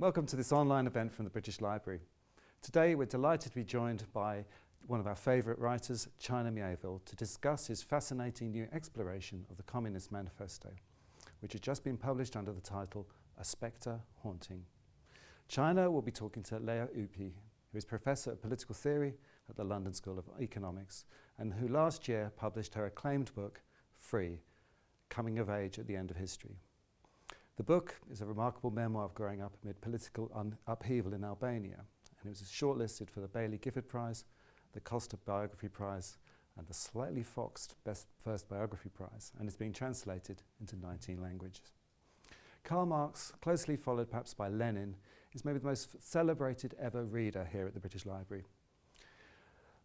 Welcome to this online event from the British Library. Today we're delighted to be joined by one of our favourite writers, China Mieville, to discuss his fascinating new exploration of the Communist Manifesto, which has just been published under the title A Spectre Haunting. China will be talking to Lea Ypi, who is Professor of Political Theory at the London School of Economics and who last year published her acclaimed book, Free, Coming of Age at the End of History. The book is a remarkable memoir of growing up amid political upheaval in Albania and it was shortlisted for the Baillie Gifford Prize, the Costa Biography Prize and the slightly foxed Best First Biography Prize and is being translated into 19 languages. Karl Marx, closely followed perhaps by Lenin, is maybe the most celebrated ever reader here at the British Library.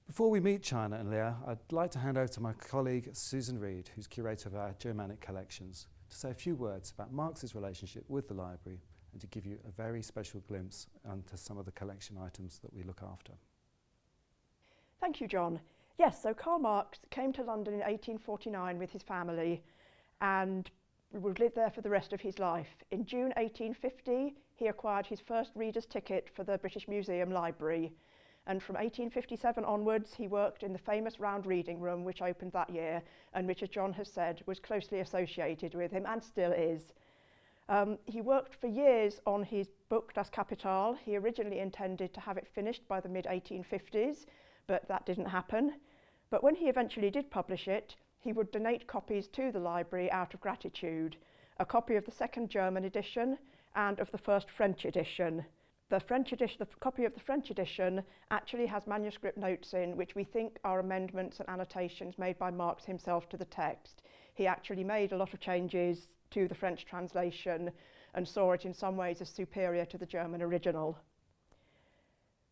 Before we meet China and Lea, I'd like to hand over to my colleague Susan Reed, who's curator of our Germanic collections, to say a few words about Marx's relationship with the library and to give you a very special glimpse into some of the collection items that we look after. Thank you, John. Yes, so Karl Marx came to London in 1849 with his family and would live there for the rest of his life. In June 1850, he acquired his first reader's ticket for the British Museum Library. And from 1857 onwards, he worked in the famous Round Reading Room, which opened that year, and as John has said, was closely associated with him and still is. Um, he worked for years on his book Das Kapital. He originally intended to have it finished by the mid-1850s, but that didn't happen. But when he eventually did publish it, he would donate copies to the library out of gratitude, a copy of the second German edition and of the first French edition. The French edition, the copy of the French edition actually has manuscript notes in which we think are amendments and annotations made by Marx himself to the text. He actually made a lot of changes to the French translation and saw it in some ways as superior to the German original.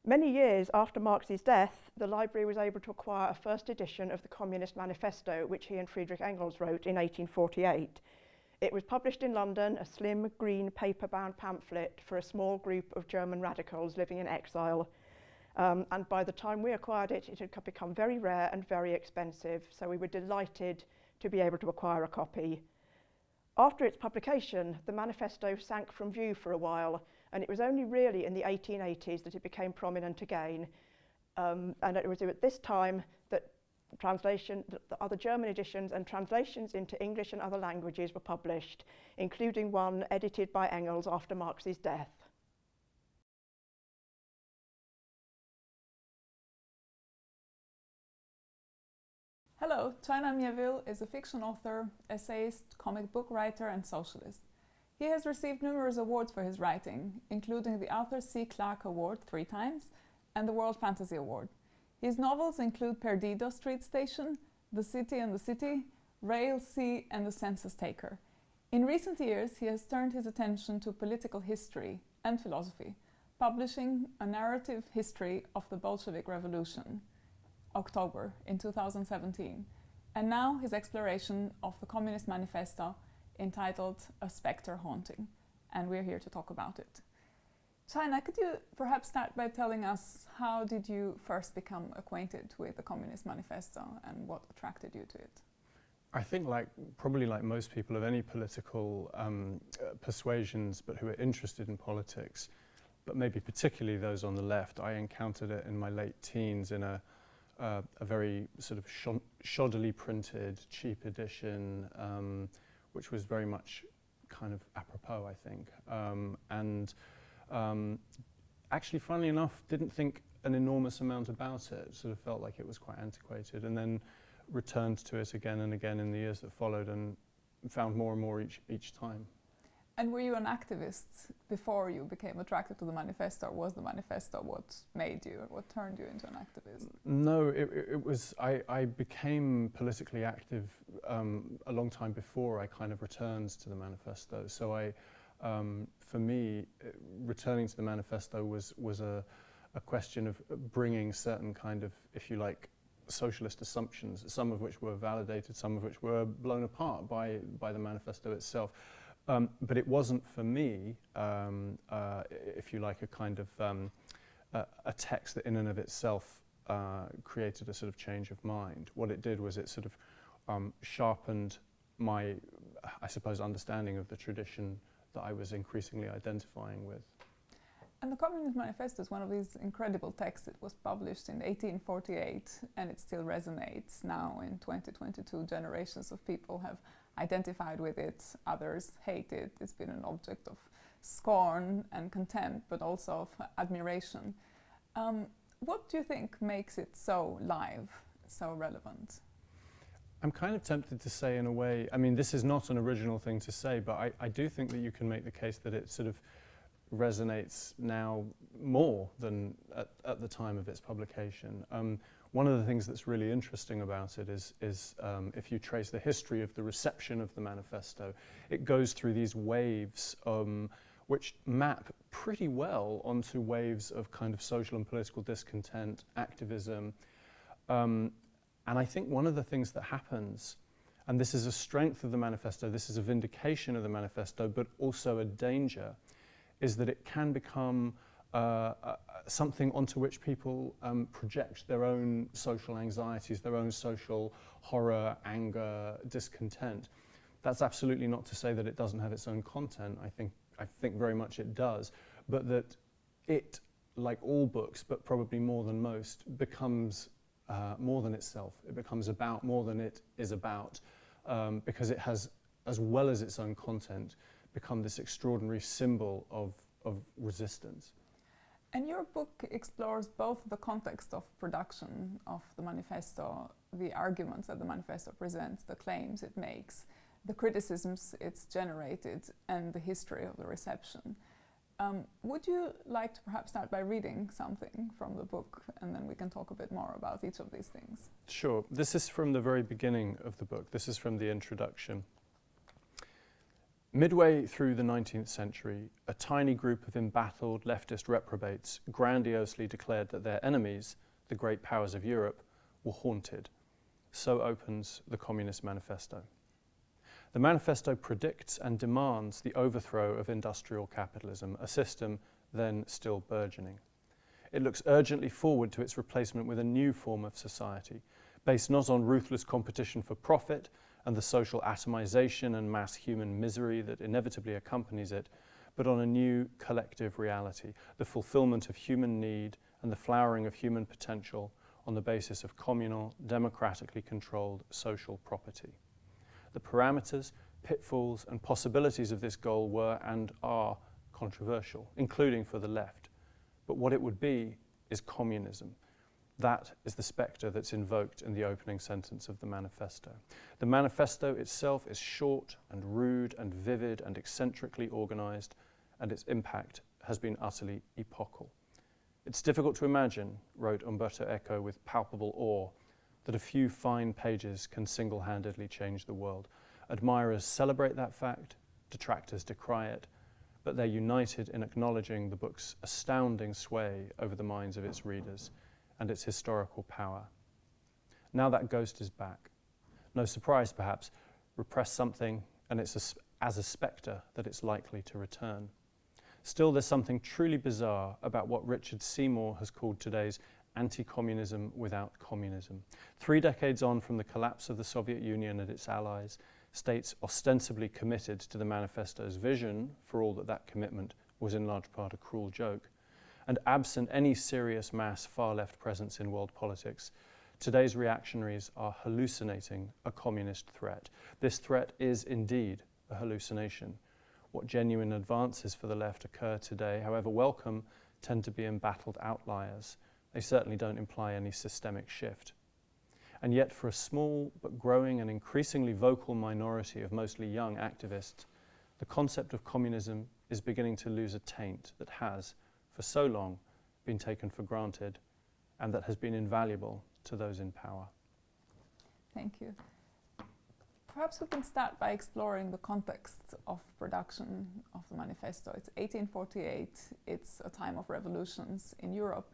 Many years after Marx's death, the library was able to acquire a first edition of the Communist Manifesto, which he and Friedrich Engels wrote in 1848. It was published in London, a slim green paper-bound pamphlet for a small group of German radicals living in exile. Um, and by the time we acquired it, it had become very rare and very expensive, so we were delighted to be able to acquire a copy. After its publication, the manifesto sank from view for a while, and it was only really in the 1880s that it became prominent again. Um, and it was at this time translation, the, the other German editions and translations into English and other languages were published, including one edited by Engels after Marx's death. Hello, China Mieville is a fiction author, essayist, comic book writer and socialist. He has received numerous awards for his writing, including the Arthur C. Clarke Award three times and the World Fantasy Award. His novels include Perdido Street Station, The City and the City, Railsea and The Census Taker. In recent years, he has turned his attention to political history and philosophy, publishing a narrative history of the Bolshevik Revolution, October in 2017, and now his exploration of the Communist Manifesto entitled A Spectre Haunting, and we're here to talk about it. China, could you perhaps start by telling us how did you first become acquainted with the Communist Manifesto and what attracted you to it? I think like probably like most people of any political um, uh, persuasions but who are interested in politics, but maybe particularly those on the left, I encountered it in my late teens in a, uh, a very sort of shoddily printed, cheap edition, um, which was very much kind of apropos, I think. Um, and um, actually, funnily enough, didn't think an enormous amount about it, sort of felt like it was quite antiquated, and then returned to it again and again in the years that followed and found more and more each, each time. And were you an activist before you became attracted to the manifesto? Or was the manifesto what made you, what turned you into an activist? No, it, it was, I, I became politically active um, a long time before I kind of returned to the manifesto. So I, um, for me, uh, returning to the manifesto was, was a, a question of bringing certain kind of, if you like, socialist assumptions, some of which were validated, some of which were blown apart by, by the manifesto itself. Um, but it wasn't for me, um, uh, if you like, a kind of um, a, a, text that in and of itself uh, created a sort of change of mind. What it did was it sort of um, sharpened my, I suppose, understanding of the tradition that I was increasingly identifying with. And the Communist Manifesto is one of these incredible texts. It was published in 1848 and it still resonates now in 2022. Generations of people have identified with it, others hate it. It's been an object of scorn and contempt, but also of admiration. Um, what do you think makes it so live, so relevant? I'm kind of tempted to say in a way, I mean, this is not an original thing to say, but I, I do think that you can make the case that it sort of resonates now more than at, at the time of its publication. Um, one of the things that's really interesting about it is, is um, if you trace the history of the reception of the manifesto, it goes through these waves um, which map pretty well onto waves of kind of social and political discontent, activism. And I think one of the things that happens, and this is a strength of the manifesto, this is a vindication of the manifesto, but also a danger, is that it can become uh, uh, something onto which people um, project their own social anxieties, their own social horror, anger, discontent. That's absolutely not to say that it doesn't have its own content. I think, I think very much it does. But that it, like all books, but probably more than most, becomes uh, more than itself. It becomes about more than it is about um, because it has, as well as its own content, become this extraordinary symbol of, of resistance. And your book explores both the context of production of the manifesto, the arguments that the manifesto presents, the claims it makes, the criticisms it's generated, and the history of the reception. Um, would you like to perhaps start by reading something from the book and then we can talk a bit more about each of these things? Sure. This is from the very beginning of the book. This is from the introduction. Midway through the 19th century, a tiny group of embattled leftist reprobates grandiosely declared that their enemies, the great powers of Europe, were haunted. So opens the Communist Manifesto. The manifesto predicts and demands the overthrow of industrial capitalism, a system then still burgeoning. It looks urgently forward to its replacement with a new form of society, based not on ruthless competition for profit and the social atomization and mass human misery that inevitably accompanies it, but on a new collective reality, the fulfillment of human need and the flowering of human potential on the basis of communal, democratically controlled social property. The parameters, pitfalls and possibilities of this goal were and are controversial, including for the left. But what it would be is communism. That is the spectre that's invoked in the opening sentence of the manifesto. The manifesto itself is short and rude and vivid and eccentrically organized, and its impact has been utterly epochal. It's difficult to imagine, wrote Umberto Eco with palpable awe, that a few fine pages can single-handedly change the world. Admirers celebrate that fact, detractors decry it, but they're united in acknowledging the book's astounding sway over the minds of its readers and its historical power. Now that ghost is back. No surprise, perhaps, repress something and it's a, as a spectre that it's likely to return. Still, there's something truly bizarre about what Richard Seymour has called today's anti-communism without communism. Three decades on from the collapse of the Soviet Union and its allies, states ostensibly committed to the manifesto's vision, for all that that commitment was in large part a cruel joke, and absent any serious mass far-left presence in world politics, today's reactionaries are hallucinating a communist threat. This threat is indeed a hallucination. What genuine advances for the left occur today, however welcome, tend to be embattled outliers, they certainly don't imply any systemic shift. And yet for a small but growing and increasingly vocal minority of mostly young activists, the concept of communism is beginning to lose a taint that has, for so long, been taken for granted and that has been invaluable to those in power. Thank you. Perhaps we can start by exploring the context of production of the manifesto. It's 1848, it's a time of revolutions in Europe,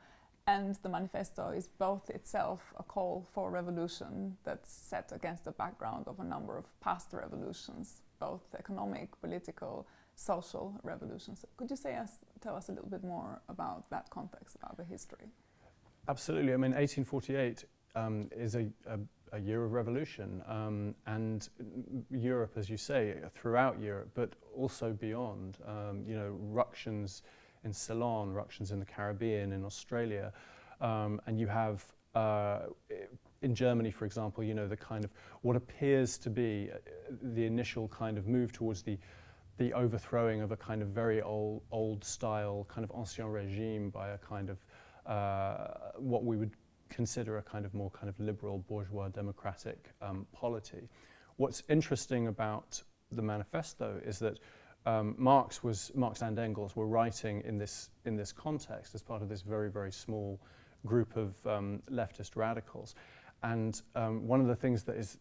and the manifesto is both itself a call for revolution that's set against the background of a number of past revolutions, both economic, political, social revolutions. Could you say us, tell us a little bit more about that context, about the history? Absolutely. I mean, 1848 um, is a, a, a, year of revolution, um, and Europe, as you say, throughout Europe, but also beyond. Um, you know, ructions in Ceylon, ructions in the Caribbean, in Australia, um, and you have uh, in Germany, for example, you know, the kind of what appears to be uh, the initial kind of move towards the the overthrowing of a kind of very old, old style kind of ancien regime by a kind of uh, what we would consider a kind of more kind of liberal bourgeois democratic um, polity. What's interesting about the manifesto is that um, Marx was Marx and Engels were writing in this in this context as part of this very very small group of um, leftist radicals, and um, one of the things that is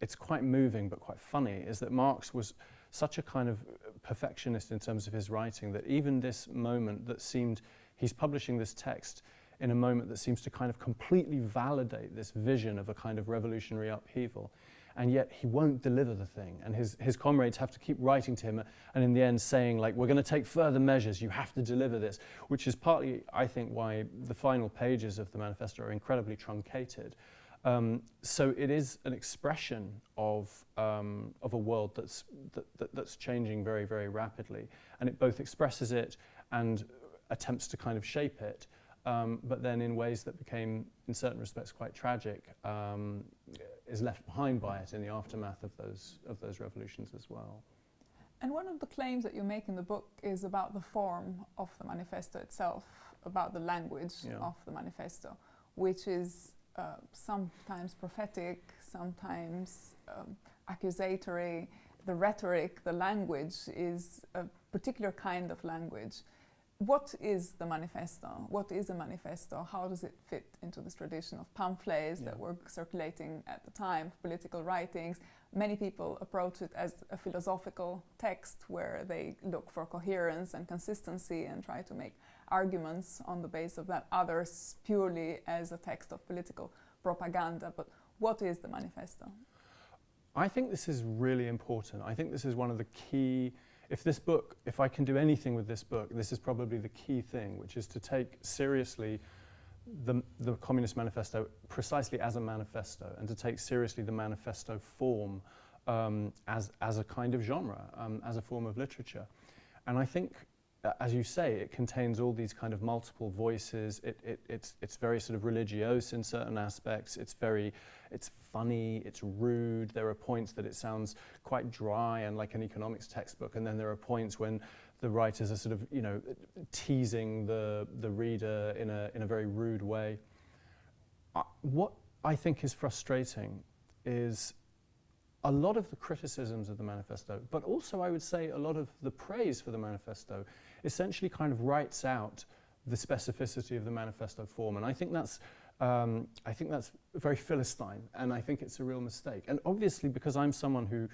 it's quite moving but quite funny is that Marx was such a kind of perfectionist in terms of his writing that even this moment that seemed he's publishing this text in a moment that seems to kind of completely validate this vision of a kind of revolutionary upheaval and yet he won't deliver the thing. And his, his comrades have to keep writing to him and in the end saying, like, we're going to take further measures, you have to deliver this, which is partly, I think, why the final pages of the manifesto are incredibly truncated. Um, so it is an expression of, um, of a world that's, that, that, that's changing very, very rapidly. And it both expresses it and attempts to kind of shape it, um, but then in ways that became, in certain respects, quite tragic. Um, is left behind by it in the aftermath of those, of those revolutions as well. And one of the claims that you make in the book is about the form of the manifesto itself, about the language yeah. of the manifesto, which is uh, sometimes prophetic, sometimes um, accusatory. The rhetoric, the language is a particular kind of language what is the manifesto? What is a manifesto? How does it fit into this tradition of pamphlets yeah. that were circulating at the time, political writings? Many people approach it as a philosophical text where they look for coherence and consistency and try to make arguments on the basis of that. Others purely as a text of political propaganda. But what is the manifesto? I think this is really important. I think this is one of the key if this book, if I can do anything with this book, this is probably the key thing, which is to take seriously the, the Communist Manifesto precisely as a manifesto and to take seriously the manifesto form um, as, as a kind of genre, um, as a form of literature. And I think as you say, it contains all these kind of multiple voices. It, it, it's, it's very sort of religious in certain aspects. It's very, it's funny, it's rude. There are points that it sounds quite dry and like an economics textbook. And then there are points when the writers are sort of, you know, teasing the, the reader in a, in a very rude way. Uh, what I think is frustrating is a lot of the criticisms of the manifesto, but also I would say a lot of the praise for the manifesto essentially kind of writes out the specificity of the manifesto form. And I think that's, um, I think that's very Philistine, and I think it's a real mistake. And obviously, because I'm someone who,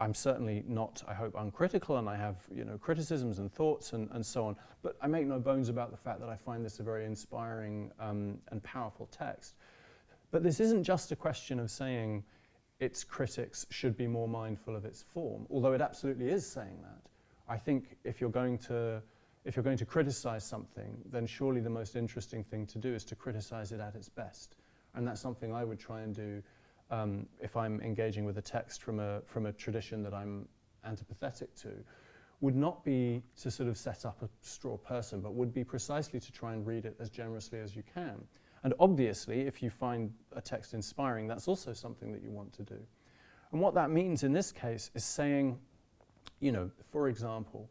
I'm certainly not, I hope, uncritical, and I have you know, criticisms and thoughts and, and so on, but I make no bones about the fact that I find this a very inspiring um, and powerful text. But this isn't just a question of saying its critics should be more mindful of its form, although it absolutely is saying that. I think if you're going to if you're going to criticize something, then surely the most interesting thing to do is to criticize it at its best. And that's something I would try and do um, if I'm engaging with a text from a, from a tradition that I'm antipathetic to, would not be to sort of set up a straw person, but would be precisely to try and read it as generously as you can. And obviously, if you find a text inspiring, that's also something that you want to do. And what that means in this case is saying, you know, for example,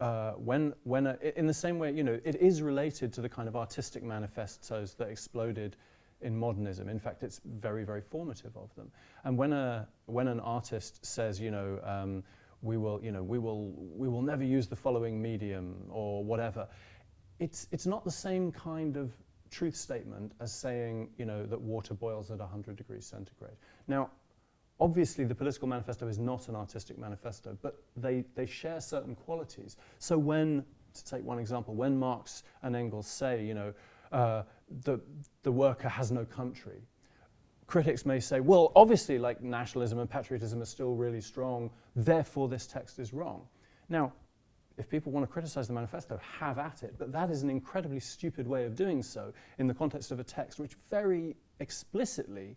uh, when, when a, in the same way, you know, it is related to the kind of artistic manifestos that exploded in modernism. In fact, it's very, very formative of them. And when, a, when an artist says, you know, um, we will, you know, we will, we will never use the following medium or whatever, it's, it's not the same kind of truth statement as saying, you know, that water boils at 100 degrees centigrade. Now, Obviously, the political manifesto is not an artistic manifesto, but they, they share certain qualities. So when, to take one example, when Marx and Engels say, you know, uh, the, the worker has no country, critics may say, well, obviously, like nationalism and patriotism are still really strong, therefore this text is wrong. Now, if people want to criticize the manifesto, have at it. But that is an incredibly stupid way of doing so in the context of a text which very explicitly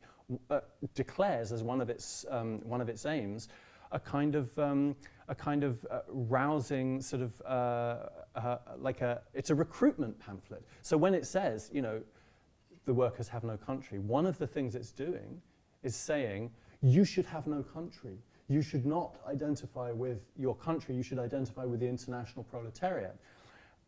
uh, declares as one of its, um, one of its aims a kind of um, a kind of uh, rousing sort of uh, uh, like a it's a recruitment pamphlet. So when it says you know the workers have no country, one of the things it's doing is saying you should have no country. You should not identify with your country. You should identify with the international proletariat.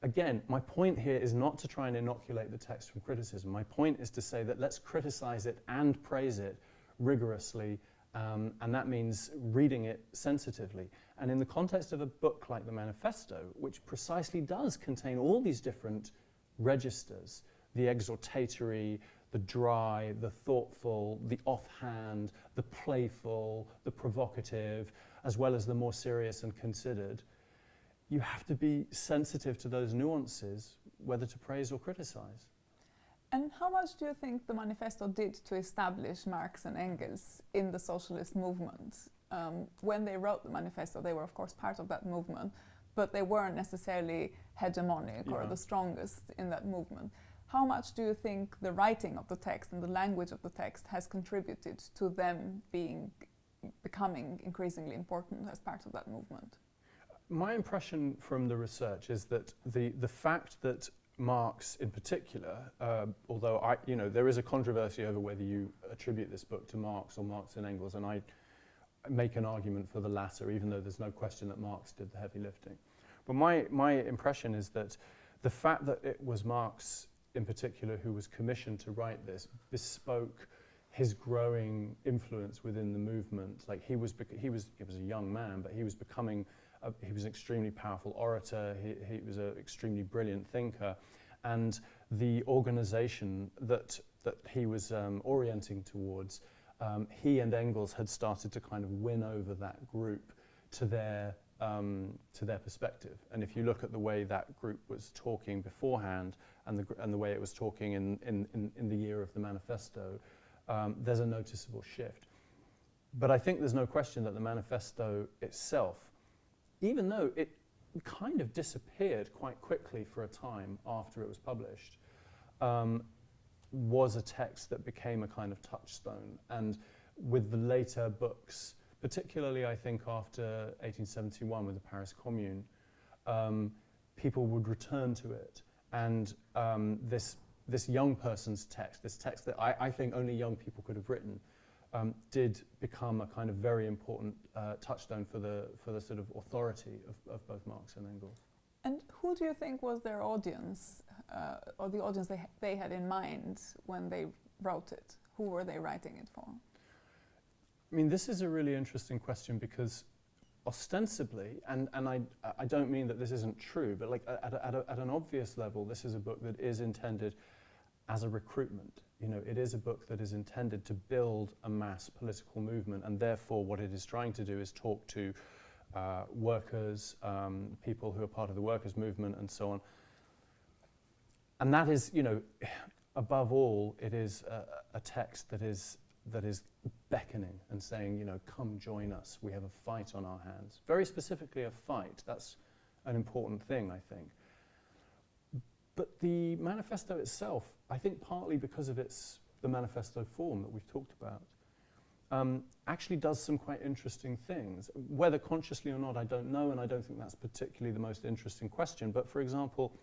Again, my point here is not to try and inoculate the text from criticism. My point is to say that let's criticize it and praise it rigorously um, and that means reading it sensitively. And in the context of a book like the Manifesto, which precisely does contain all these different registers, the exhortatory, the dry, the thoughtful, the offhand, the playful, the provocative, as well as the more serious and considered, you have to be sensitive to those nuances, whether to praise or criticize. And how much do you think the manifesto did to establish Marx and Engels in the socialist movement? Um, when they wrote the manifesto, they were, of course, part of that movement, but they weren't necessarily hegemonic yeah. or the strongest in that movement. How much do you think the writing of the text and the language of the text has contributed to them being becoming increasingly important as part of that movement? My impression from the research is that the, the fact that Marx in particular, uh, although I, you know, there is a controversy over whether you attribute this book to Marx or Marx and Engels, and I make an argument for the latter, even though there's no question that Marx did the heavy lifting. But my, my impression is that the fact that it was Marx in particular who was commissioned to write this bespoke his growing influence within the movement. Like he was, he was, he was a young man, but he was becoming uh, he was an extremely powerful orator, he, he was an extremely brilliant thinker, and the organization that, that he was um, orienting towards, um, he and Engels had started to kind of win over that group to their, um, to their perspective. And if you look at the way that group was talking beforehand and the, and the way it was talking in, in, in, in the year of the manifesto, um, there's a noticeable shift. But I think there's no question that the manifesto itself even though it kind of disappeared quite quickly for a time after it was published, um, was a text that became a kind of touchstone. And with the later books, particularly I think after 1871 with the Paris Commune, um, people would return to it. And um, this, this young person's text, this text that I, I think only young people could have written, um, did become a kind of very important uh, touchstone for the, for the sort of authority of, of both Marx and Engels. And who do you think was their audience, uh, or the audience they, ha they had in mind when they wrote it? Who were they writing it for? I mean, this is a really interesting question because ostensibly, and, and I, I don't mean that this isn't true, but like at, a, at, a, at an obvious level, this is a book that is intended as a recruitment. You know, it is a book that is intended to build a mass political movement, and therefore what it is trying to do is talk to uh, workers, um, people who are part of the workers' movement, and so on. And that is, you know, above all, it is a, a text that is that is beckoning and saying, you know, come join us. We have a fight on our hands. Very specifically, a fight. That's an important thing, I think. But the manifesto itself, I think partly because of its the manifesto form that we've talked about, um, actually does some quite interesting things. Whether consciously or not, I don't know, and I don't think that's particularly the most interesting question. But for example,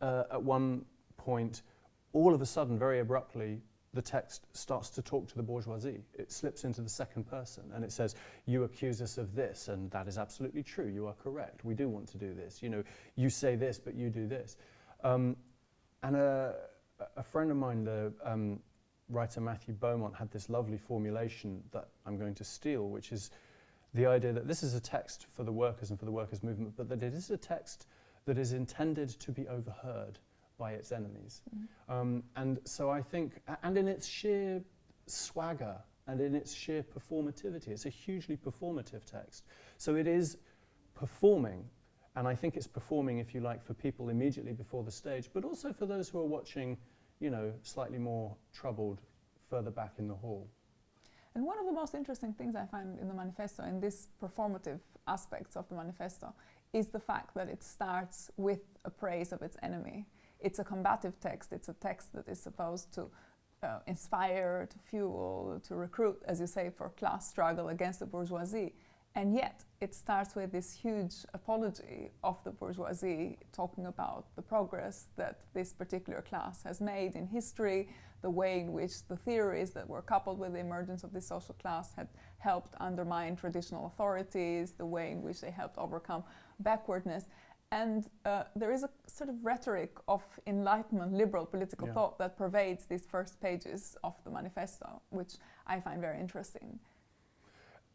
uh, at one point, all of a sudden, very abruptly, the text starts to talk to the bourgeoisie. It slips into the second person and it says, you accuse us of this, and that is absolutely true. You are correct. We do want to do this. You know, you say this, but you do this. Um, and a, a, friend of mine, the um, writer Matthew Beaumont, had this lovely formulation that I'm going to steal, which is the idea that this is a text for the workers and for the workers' movement, but that it is a text that is intended to be overheard by its enemies. Mm. Um, and so I think, and in its sheer swagger and in its sheer performativity, it's a hugely performative text. So it is performing, and I think it's performing, if you like, for people immediately before the stage, but also for those who are watching, you know, slightly more troubled further back in the hall. And one of the most interesting things I find in the manifesto, in this performative aspects of the manifesto, is the fact that it starts with a praise of its enemy it's a combative text. It's a text that is supposed to uh, inspire, to fuel, to recruit, as you say, for class struggle against the bourgeoisie. And yet, it starts with this huge apology of the bourgeoisie, talking about the progress that this particular class has made in history, the way in which the theories that were coupled with the emergence of this social class had helped undermine traditional authorities, the way in which they helped overcome backwardness. And uh, there is a sort of rhetoric of enlightenment, liberal political Yeah. thought that pervades these first pages of the manifesto, which I find very interesting.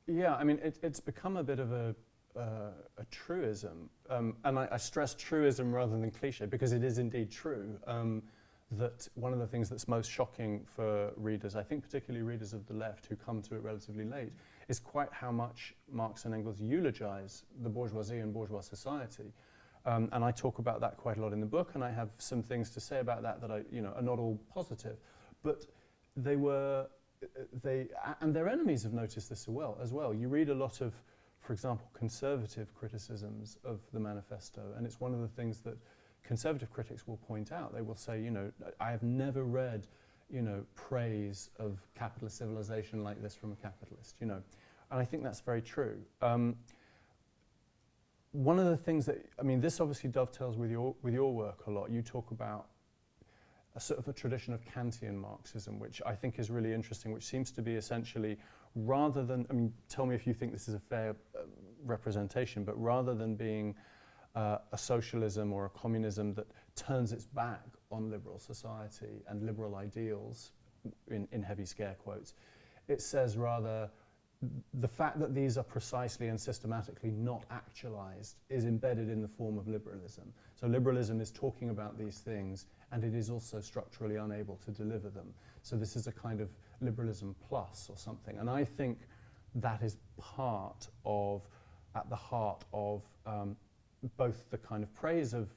Yeah, I mean, it, it's become a bit of a, uh, a truism. Um, and I, I stress truism rather than cliche because it is indeed true um, that one of the things that's most shocking for readers, I think particularly readers of the left who come to it relatively late, is quite how much Marx and Engels eulogize the bourgeoisie and bourgeois society. Um, and I talk about that quite a lot in the book, and I have some things to say about that that I, you know, are not all positive. But they were they and their enemies have noticed this as well. As well, you read a lot of, for example, conservative criticisms of the manifesto, and it's one of the things that conservative critics will point out. They will say, you know, I have never read, you know, praise of capitalist civilization like this from a capitalist. You know, and I think that's very true. Um, one of the things that I mean, this obviously dovetails with your with your work a lot. You talk about a sort of a tradition of Kantian Marxism, which I think is really interesting, which seems to be essentially rather than, I mean, tell me if you think this is a fair uh, representation, but rather than being uh, a socialism or a communism that turns its back on liberal society and liberal ideals, in, in heavy scare quotes, it says rather the fact that these are precisely and systematically not actualized is embedded in the form of liberalism. So liberalism is talking about these things and it is also structurally unable to deliver them. So this is a kind of liberalism plus or something. And I think that is part of, at the heart of um, both the kind of praise of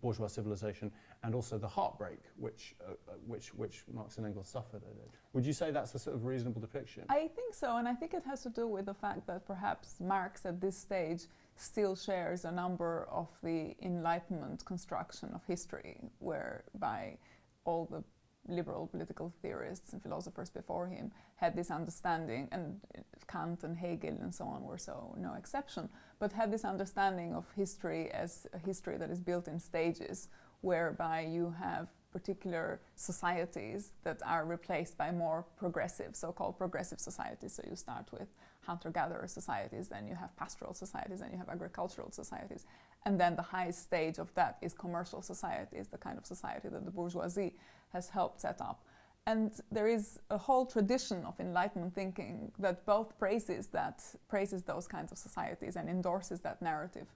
bourgeois civilization and also the heartbreak which, uh, uh, which, which Marx and Engels suffered at it. Would you say that's a sort of reasonable depiction? I think so, and I think it has to do with the fact that perhaps Marx at this stage still shares a number of the Enlightenment construction of history, whereby all the liberal political theorists and philosophers before him had this understanding, and Kant and Hegel and so on were so no exception, but had this understanding of history as a history that is built in stages, whereby you have particular societies that are replaced by more progressive, so-called progressive societies. So you start with hunter-gatherer societies, then you have pastoral societies, then you have agricultural societies. And then the highest stage of that is commercial societies, the kind of society that the bourgeoisie has helped set up. And there is a whole tradition of Enlightenment thinking that both praises that praises those kinds of societies and endorses that narrative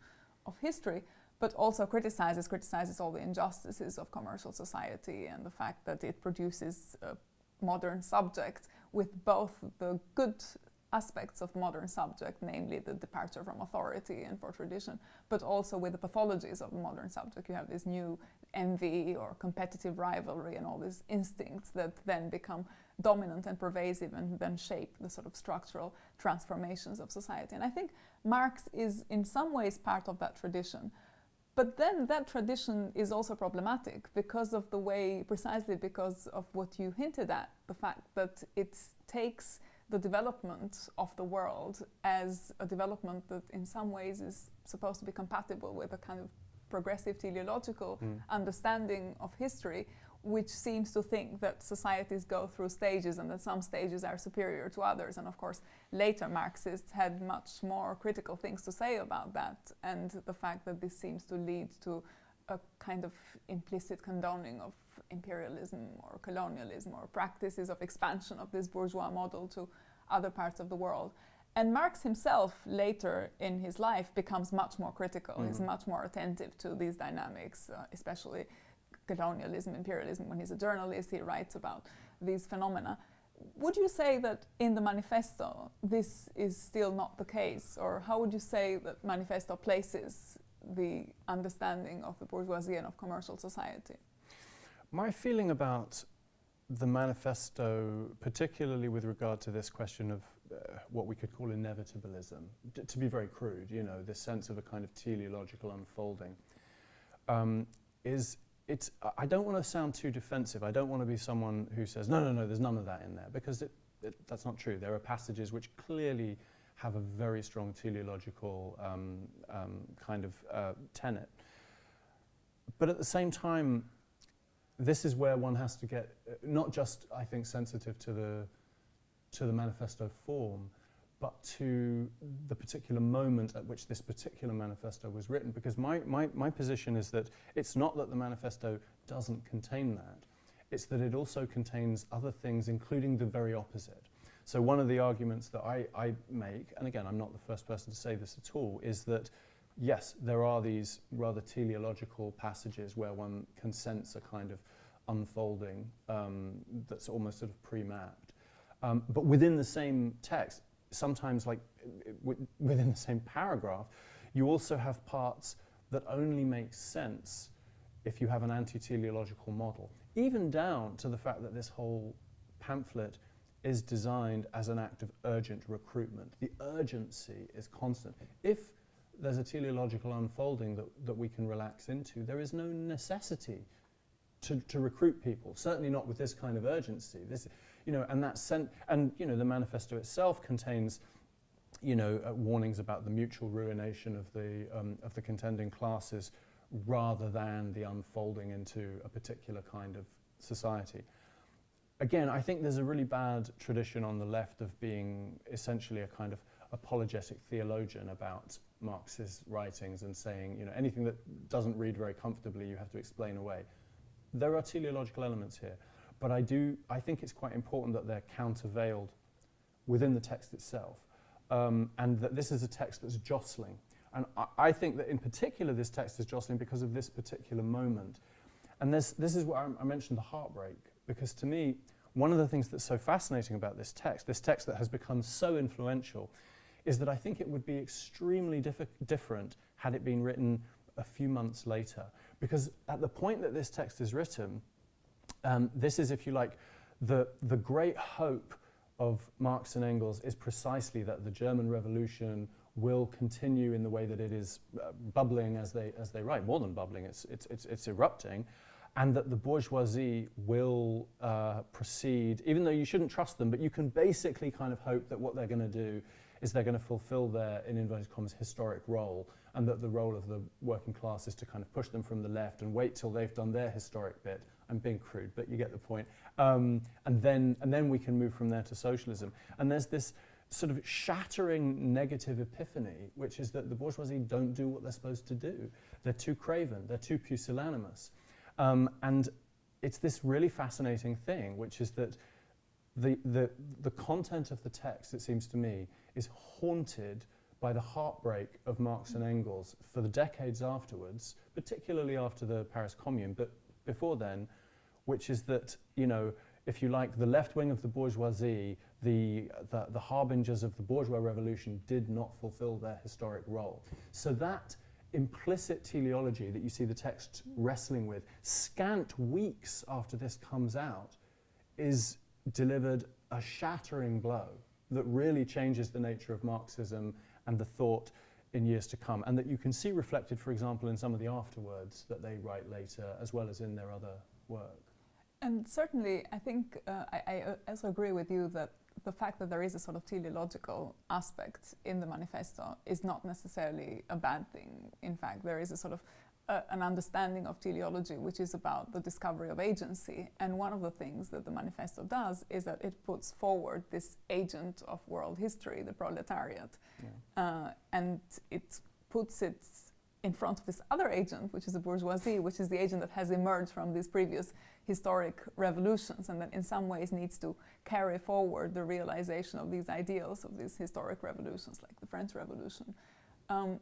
of history, but also criticizes criticizes all the injustices of commercial society and the fact that it produces a modern subject with both the good aspects of modern subject, namely the departure from authority and for tradition, but also with the pathologies of the modern subject. You have this new envy or competitive rivalry and all these instincts that then become dominant and pervasive and then shape the sort of structural transformations of society. And I think Marx is in some ways part of that tradition. But then that tradition is also problematic because of the way, precisely because of what you hinted at, the fact that it takes the development of the world as a development that in some ways is supposed to be compatible with a kind of progressive teleological Mm. understanding of history, which seems to think that societies go through stages and that some stages are superior to others. And of course, later Marxists had much more critical things to say about that, and the fact that this seems to lead to a kind of implicit condoning of imperialism or colonialism or practices of expansion of this bourgeois model to other parts of the world. And Marx himself, later in his life, becomes much more critical. He's Mhm. much more attentive to these dynamics, uh, especially colonialism, imperialism. When he's a journalist, he writes about these phenomena. Would you say that in the manifesto this is still not the case, or how would you say that manifesto places the understanding of the bourgeoisie and of commercial society? My feeling about the manifesto, particularly with regard to this question of uh, what we could call inevitabilism, to be very crude, you know, this sense of a kind of teleological unfolding, um, is it's, I don't want to sound too defensive. I don't want to be someone who says, no, no, no, there's none of that in there, because it, it, that's not true. There are passages which clearly have a very strong teleological um, um, kind of uh, tenet. But at the same time, this is where one has to get uh, not just, I think, sensitive to the to the manifesto form, but to the particular moment at which this particular manifesto was written. Because my, my, my position is that it's not that the manifesto doesn't contain that, it's that it also contains other things, including the very opposite. So one of the arguments that I, I make, and again, I'm not the first person to say this at all, is that yes, there are these rather teleological passages where one can sense a kind of unfolding um, that's almost sort of pre-mapped. Um, but within the same text, sometimes like within the same paragraph, you also have parts that only make sense if you have an anti-teleological model, even down to the fact that this whole pamphlet is designed as an act of urgent recruitment. The urgency is constant. If there's a teleological unfolding that, that we can relax into, there is no necessity to, to recruit people, certainly not with this kind of urgency. This, you know, and, that sent, and you know, the manifesto itself contains you know, uh, warnings about the mutual ruination of the, um, of the contending classes rather than the unfolding into a particular kind of society again, I think there's a really bad tradition on the left of being essentially a kind of apologetic theologian about Marx's writings and saying, you know, anything that doesn't read very comfortably, you have to explain away. There are teleological elements here, but I do, I think it's quite important that they're countervailed within the text itself, um, and that this is a text that's jostling. And I, I, think that in particular this text is jostling because of this particular moment. And this, this is what I, I mentioned the heartbreak because to me, one of the things that's so fascinating about this text, this text that has become so influential, is that I think it would be extremely different had it been written a few months later. Because at the point that this text is written, um, this is, if you like, the, the great hope of Marx and Engels is precisely that the German Revolution will continue in the way that it is uh, bubbling as they, as they write, more than bubbling, it's, it's, it's, it's erupting, and that the bourgeoisie will uh, proceed, even though you shouldn't trust them, but you can basically kind of hope that what they're going to do is they're going to fulfill their, in inverted commas, historic role, and that the role of the working class is to kind of push them from the left and wait till they've done their historic bit. I'm being crude, but you get the point. Um, and, then, and then we can move from there to socialism. And there's this sort of shattering negative epiphany, which is that the bourgeoisie don't do what they're supposed to do. They're too craven, they're too pusillanimous. Um, and it's this really fascinating thing, which is that the, the, the content of the text, it seems to me, is haunted by the heartbreak of Marx and Engels for the decades afterwards, particularly after the Paris Commune, but before then, which is that, you know, if you like, the left wing of the bourgeoisie, the, the, the harbingers of the bourgeois revolution did not fulfill their historic role. So that implicit teleology that you see the text wrestling with, scant weeks after this comes out, is delivered a shattering blow that really changes the nature of Marxism and the thought in years to come, and that you can see reflected, for example, in some of the afterwords that they write later, as well as in their other work. And certainly, I think uh, I, I also agree with you that the fact that there is a sort of teleological aspect in the manifesto is not necessarily a bad thing. In fact, there is a sort of an understanding of teleology which is about the discovery of agency. And one of the things that the manifesto does is that it puts forward this agent of world history, the proletariat, yeah. uh, and it puts it in front of this other agent, which is the bourgeoisie, which is the agent that has emerged from these previous historic revolutions and that in some ways needs to carry forward the realization of these ideals of these historic revolutions like the French Revolution. Um,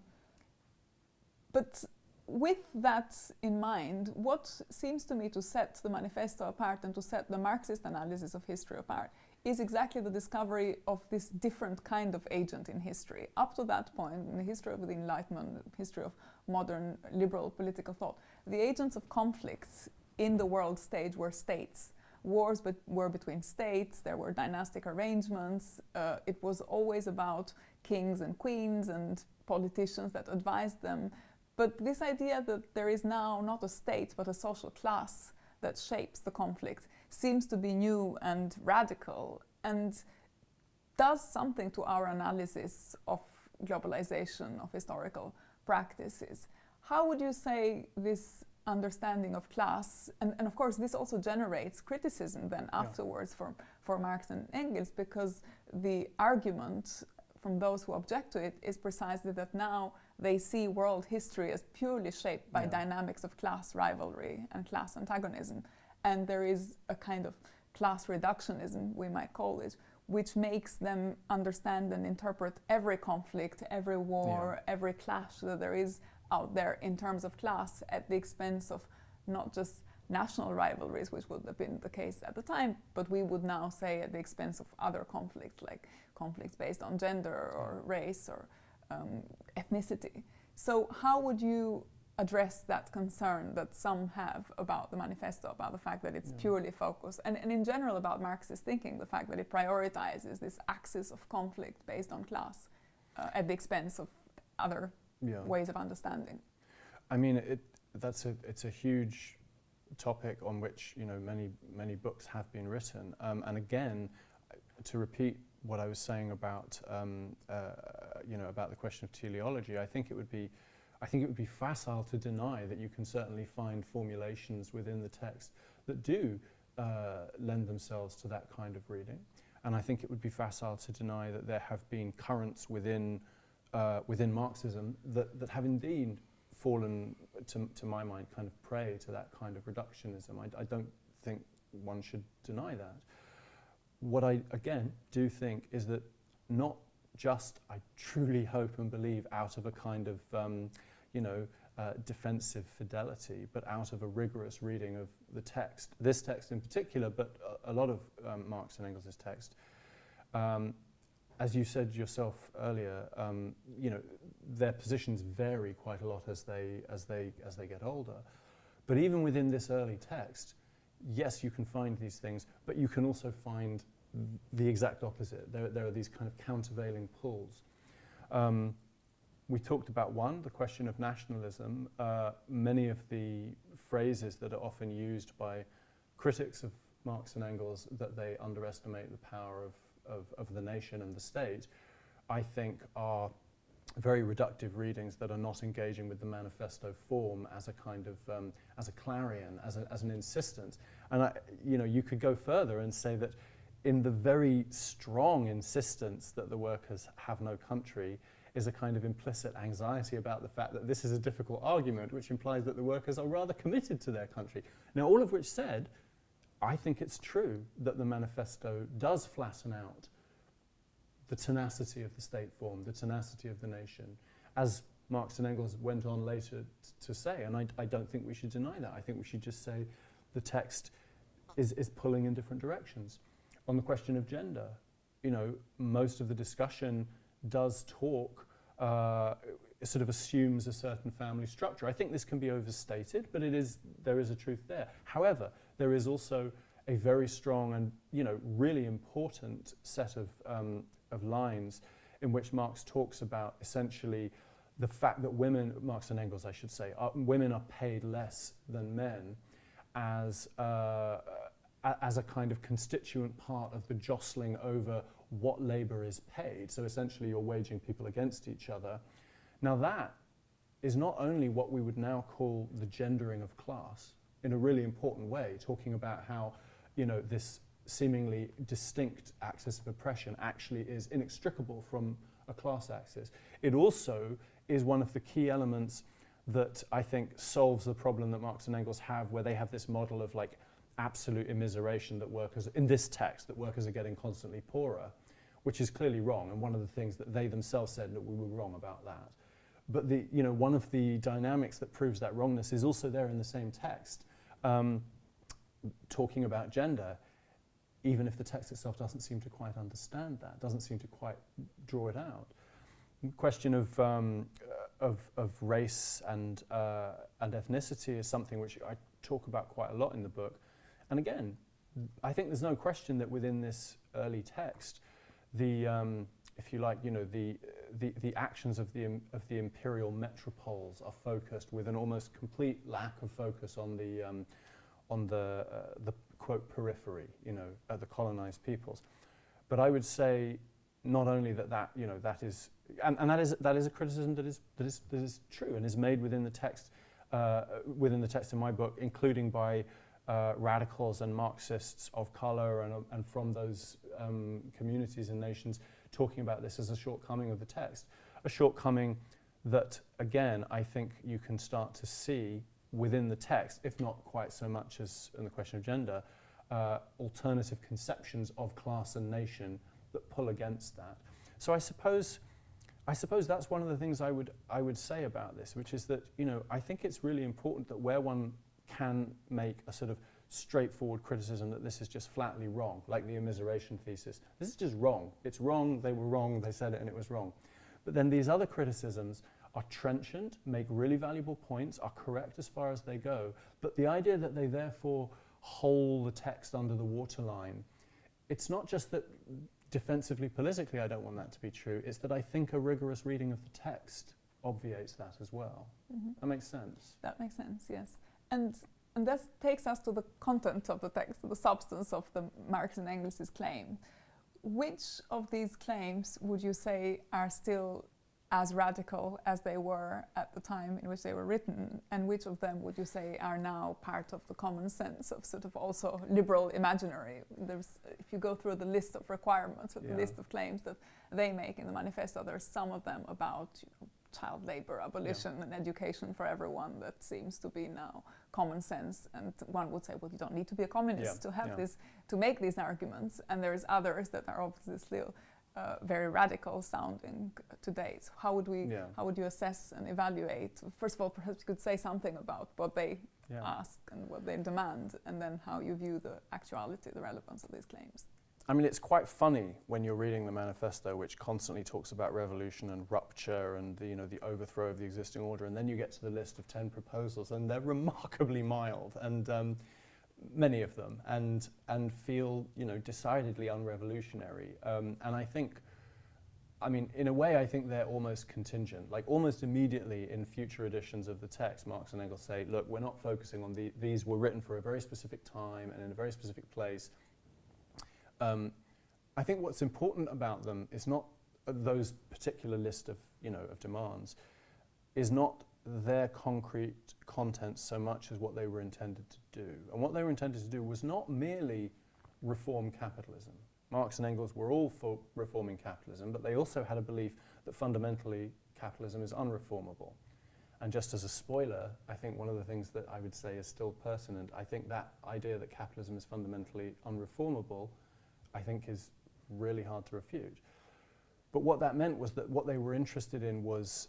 but with that in mind, what seems to me to set the manifesto apart and to set the Marxist analysis of history apart is exactly the discovery of this different kind of agent in history. Up to that point, in the history of the Enlightenment, history of modern liberal political thought, the agents of conflicts in the world stage were states. Wars be were between states, there were dynastic arrangements, uh, it was always about kings and queens and politicians that advised them. But this idea that there is now not a state but a social class that shapes the conflict seems to be new and radical and does something to our analysis of globalization, of historical practices. How would you say this understanding of class, and, and of course this also generates criticism then Yeah. afterwards for, for Marx and Engels because the argument from those who object to it is precisely that now they see world history as purely shaped by Yeah. dynamics of class rivalry and class antagonism. And there is a kind of class reductionism, we might call it, which makes them understand and interpret every conflict, every war, every clash that there is out there in terms of class at the expense of not just national rivalries, which would have been the case at the time, but we would now say at the expense of other conflicts, like conflicts based on gender or race or um, ethnicity. So, how would you address that concern that some have about the manifesto, about the fact that it's Yeah. purely focused, and, and in general about Marxist thinking, the fact that it prioritizes this axis of conflict based on class uh, at the expense of other Yeah. ways of understanding? I mean, it, that's a, it's a huge topic on which you know many many books have been written. Um, and again, to repeat what I was saying about um, uh, you know about the question of teleology, I think it would be I think it would be facile to deny that you can certainly find formulations within the text that do uh, lend themselves to that kind of reading. And I think it would be facile to deny that there have been currents within uh, within Marxism that, that have indeed fallen, to, to my mind, kind of prey to that kind of reductionism. I, I don't think one should deny that. What I, again, do think is that not just, I truly hope and believe, out of a kind of, um, you know, uh, defensive fidelity, but out of a rigorous reading of the text, this text in particular, but a, a lot of um, Marx and Engels' text, um, as you said yourself earlier, um, you know, their positions vary quite a lot as they, as, they, as they get older. But even within this early text, yes, you can find these things, but you can also find the exact opposite. There, there are these kind of countervailing pulls. Um, we talked about one, the question of nationalism. Uh, many of the phrases that are often used by critics of Marx and Engels that they underestimate the power of, of, of the nation and the state, I think are very reductive readings that are not engaging with the manifesto form as a kind of um, as a clarion, as, a, as an insistence. And I, you know, you could go further and say that in the very strong insistence that the workers have no country is a kind of implicit anxiety about the fact that this is a difficult argument, which implies that the workers are rather committed to their country. Now, all of which said, I think it's true that the manifesto does flatten out the tenacity of the state form, the tenacity of the nation, as Marx and Engels went on later to say. And I, I, don't think we should deny that. I think we should just say the text is, is pulling in different directions. On the question of gender, you know, most of the discussion does talk, uh, sort of assumes a certain family structure. I think this can be overstated, but it is, there is a truth there. However, there is also a very strong and, you know, really important set of um, of lines in which Marx talks about essentially the fact that women, Marx and Engels, I should say, are, women are paid less than men as, uh, as a kind of constituent part of the jostling over what labour is paid. So essentially, you're waging people against each other. Now, that is not only what we would now call the gendering of class in a really important way, talking about how, you know, this seemingly distinct axis of oppression actually is inextricable from a class axis. It also is one of the key elements that I think solves the problem that Marx and Engels have, where they have this model of like absolute immiseration that workers, in this text, that workers are getting constantly poorer, which is clearly wrong. And one of the things that they themselves said that we were wrong about that. But the, you know, one of the dynamics that proves that wrongness is also there in the same text, um, talking about gender even if the text itself doesn't seem to quite understand that, doesn't seem to quite draw it out. The question of, um, of, of race and, uh, and ethnicity is something which I talk about quite a lot in the book. And again, I think there's no question that within this early text, the um, if you like, you know, the, the, the actions of the, of the imperial metropoles are focused with an almost complete lack of focus on the, um, on the, uh, the quote periphery, you know, uh, the colonized peoples. But I would say not only that that, you know, that is, and, and that, is, that is a criticism that is, that, is, that is true and is made within the text, uh, within the text in my book, including by uh, radicals and Marxists of color and, and from those um, communities and nations talking about this as a shortcoming of the text. A shortcoming that, again, I think you can start to see within the text, if not quite so much as in the question of gender, uh, alternative conceptions of class and nation that pull against that. So I suppose, I suppose that's one of the things I would, I would say about this, which is that, you know, I think it's really important that where one can make a sort of straightforward criticism that this is just flatly wrong, like the immiseration thesis. This is just wrong. It's wrong, they were wrong, they said it and it was wrong. But then these other criticisms are trenchant, make really valuable points, are correct as far as they go, but the idea that they therefore hold the text under the waterline, it's not just that defensively politically I don't want that to be true, it's that I think a rigorous reading of the text obviates that as well. Mm -hmm. That makes sense. That makes sense, yes. And and this takes us to the content of the text, the substance of the Marx and Engels' claim. Which of these claims would you say are still as radical as they were at the time in which they were written, and which of them would you say are now part of the common sense of sort of also liberal imaginary? There's, if you go through the list of requirements, or the list of claims that they make in the manifesto, there's some of them about you know, child labor abolition yeah. and education for everyone that seems to be now common sense and one would say well you don't need to be a communist yeah. to have yeah. this to make these arguments and there's others that are obviously still uh, very radical sounding today. So how would we yeah. how would you assess and evaluate? First of all perhaps you could say something about what they ask and what they demand and then how you view the actuality the relevance of these claims. I mean, it's quite funny when you're reading the manifesto, which constantly talks about revolution and rupture and the, you know, the overthrow of the existing order, and then you get to the list of 10 proposals, and they're remarkably mild, and um, many of them, and, and feel you know, decidedly unrevolutionary. Um, and I think, I mean, in a way, I think they're almost contingent. Like almost immediately in future editions of the text, Marx and Engels say, look, we're not focusing on the, these were written for a very specific time and in a very specific place, um, I think what's important about them is not those particular list of, you know, of demands, is not their concrete content so much as what they were intended to do. And what they were intended to do was not merely reform capitalism. Marx and Engels were all for reforming capitalism, but they also had a belief that fundamentally capitalism is unreformable. And just as a spoiler, I think one of the things that I would say is still pertinent, I think that idea that capitalism is fundamentally unreformable I think is really hard to refute. But what that meant was that what they were interested in was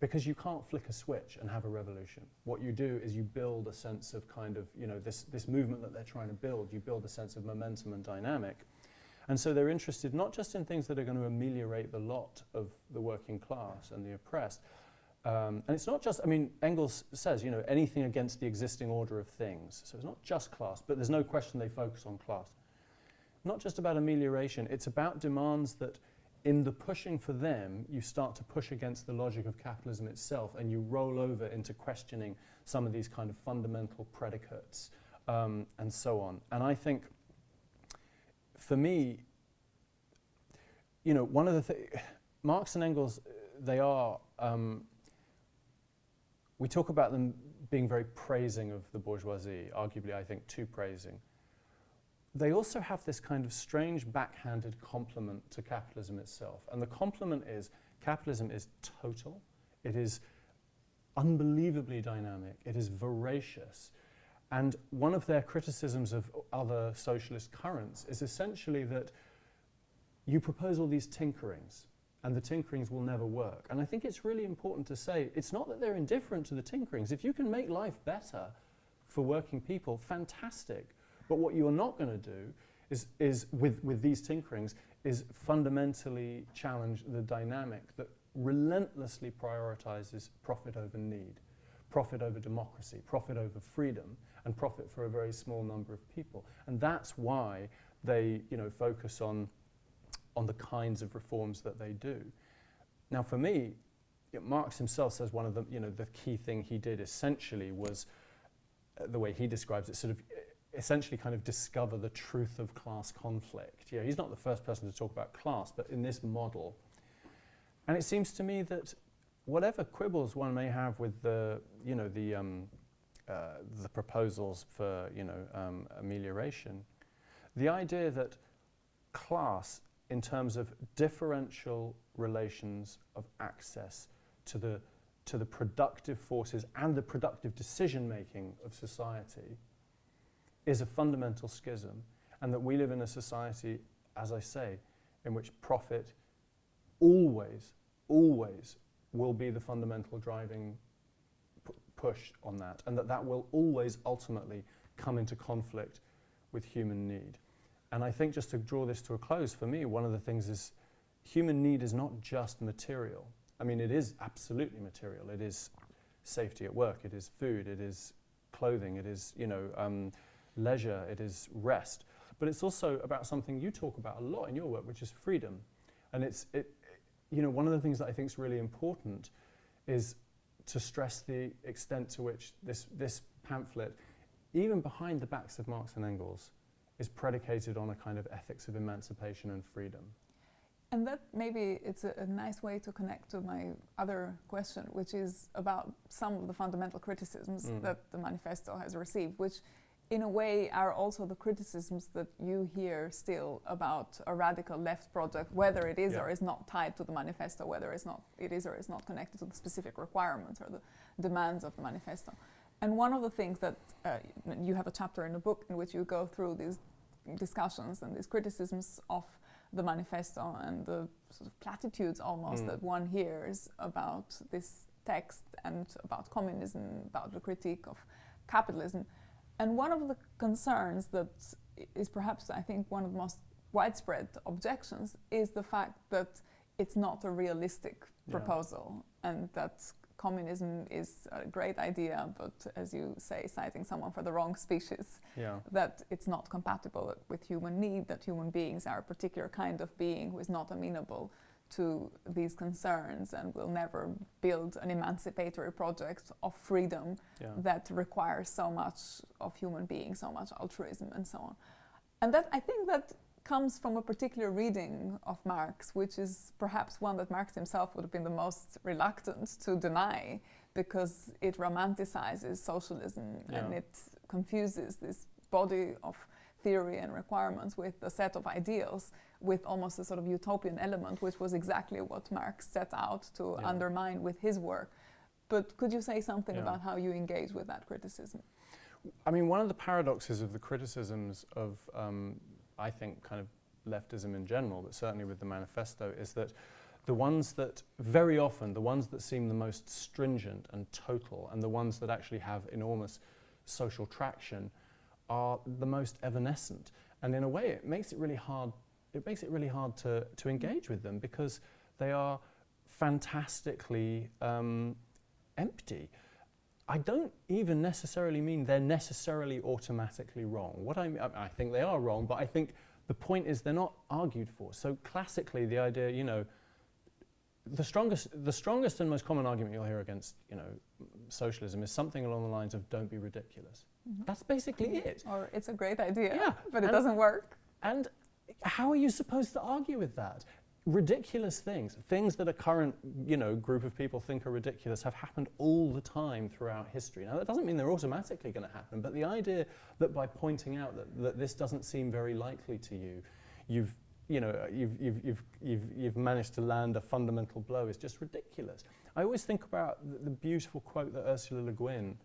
because you can't flick a switch and have a revolution. What you do is you build a sense of kind of, you know, this, this movement that they're trying to build, you build a sense of momentum and dynamic. And so they're interested not just in things that are going to ameliorate the lot of the working class and the oppressed. Um, and it's not just, I mean, Engels says, you know, anything against the existing order of things. So it's not just class, but there's no question they focus on class not just about amelioration, it's about demands that in the pushing for them, you start to push against the logic of capitalism itself and you roll over into questioning some of these kind of fundamental predicates um, and so on. And I think, for me, you know, one of the things, Marx and Engels, they are, um, we talk about them being very praising of the bourgeoisie, arguably I think too praising they also have this kind of strange backhanded compliment to capitalism itself. And the compliment is capitalism is total, it is unbelievably dynamic, it is voracious. And one of their criticisms of other socialist currents is essentially that you propose all these tinkerings and the tinkerings will never work. And I think it's really important to say it's not that they're indifferent to the tinkerings. If you can make life better for working people, fantastic. But what you're not going to do is, is with, with these tinkerings is fundamentally challenge the dynamic that relentlessly prioritizes profit over need, profit over democracy, profit over freedom, and profit for a very small number of people. And that's why they you know, focus on, on the kinds of reforms that they do. Now, for me, Marx himself says one of the, you know, the key thing he did essentially was, uh, the way he describes it, sort of essentially kind of discover the truth of class conflict. Yeah, he's not the first person to talk about class, but in this model. And it seems to me that whatever quibbles one may have with the, you know, the, um, uh, the proposals for, you know, um, amelioration, the idea that class in terms of differential relations of access to the, to the productive forces and the productive decision making of society is a fundamental schism, and that we live in a society, as I say, in which profit always, always will be the fundamental driving push on that, and that that will always ultimately come into conflict with human need. And I think just to draw this to a close, for me, one of the things is human need is not just material. I mean, it is absolutely material. It is safety at work, it is food, it is clothing, it is, you know, um, leisure, it is rest. But it's also about something you talk about a lot in your work, which is freedom. And it's, it, you know, one of the things that I think is really important is to stress the extent to which this, this pamphlet, even behind the backs of Marx and Engels, is predicated on a kind of ethics of emancipation and freedom. And that maybe it's a, a, nice way to connect to my other question, which is about some of the fundamental criticisms mm. that the manifesto has received, which in a way are also the criticisms that you hear still about a radical left project, whether it is yeah. or is not tied to the manifesto, whether it's not, it is or is not connected to the specific requirements or the demands of the manifesto. And one of the things that uh, you have a chapter in the book in which you go through these discussions and these criticisms of the manifesto and the sort of platitudes almost mm. that one hears about this text and about communism, about the critique of capitalism. And one of the concerns that is perhaps, I think, one of the most widespread objections is the fact that it's not a realistic yeah. proposal and that communism is a great idea, but as you say, citing someone for the wrong species, yeah. that it's not compatible with human need, that human beings are a particular kind of being who is not amenable to these concerns and will never build an emancipatory project of freedom yeah. that requires so much of human beings, so much altruism and so on. And that I think that comes from a particular reading of Marx, which is perhaps one that Marx himself would have been the most reluctant to deny because it romanticizes socialism yeah. and it confuses this body of theory and requirements with a set of ideals with almost a sort of utopian element, which was exactly what Marx set out to yeah. undermine with his work. But could you say something yeah. about how you engage with that criticism? I mean, one of the paradoxes of the criticisms of, um, I think, kind of leftism in general, but certainly with the manifesto, is that the ones that, very often, the ones that seem the most stringent and total, and the ones that actually have enormous social traction, are the most evanescent. And in a way, it makes it really hard it makes it really hard to, to engage with them because they are fantastically um, empty. I don't even necessarily mean they're necessarily automatically wrong. What I, mean, I think they are wrong, but I think the point is they're not argued for. So classically, the idea, you know, the strongest, the strongest and most common argument you'll hear against, you know, socialism is something along the lines of "don't be ridiculous." Mm -hmm. That's basically it. Or it's a great idea, yeah, but it doesn't work. And how are you supposed to argue with that? Ridiculous things, things that a current you know, group of people think are ridiculous, have happened all the time throughout history. Now, that doesn't mean they're automatically going to happen, but the idea that by pointing out that, that this doesn't seem very likely to you, you've you know, you've, you've, you've, you've, you've managed to land a fundamental blow is just ridiculous. I always think about the, the beautiful quote that Ursula Le Guin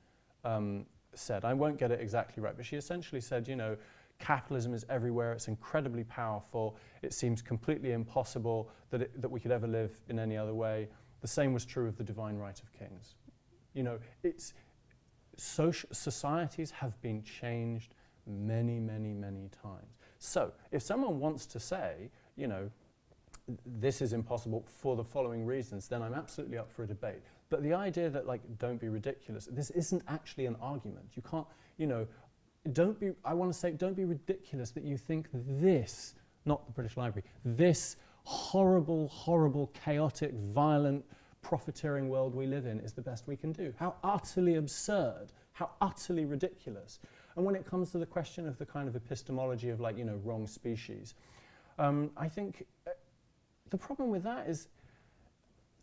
um, said. I won't get it exactly right, but she essentially said, you know, Capitalism is everywhere. It's incredibly powerful. It seems completely impossible that, it, that we could ever live in any other way. The same was true of the divine right of kings. You know, it's, social, societies have been changed many, many. So if someone wants to say, you know, this is impossible for the following reasons, then I'm absolutely up for a debate. But the idea that, like, don't be ridiculous, this isn't actually an argument. You can't, you know, don't be, I want to say, don't be ridiculous that you think this not the British Library. This horrible, horrible, chaotic, violent, profiteering world we live in is the best we can do. How utterly absurd, how utterly ridiculous. And when it comes to the question of the kind of epistemology of like, you know, wrong species, um, I think uh, the problem with that is,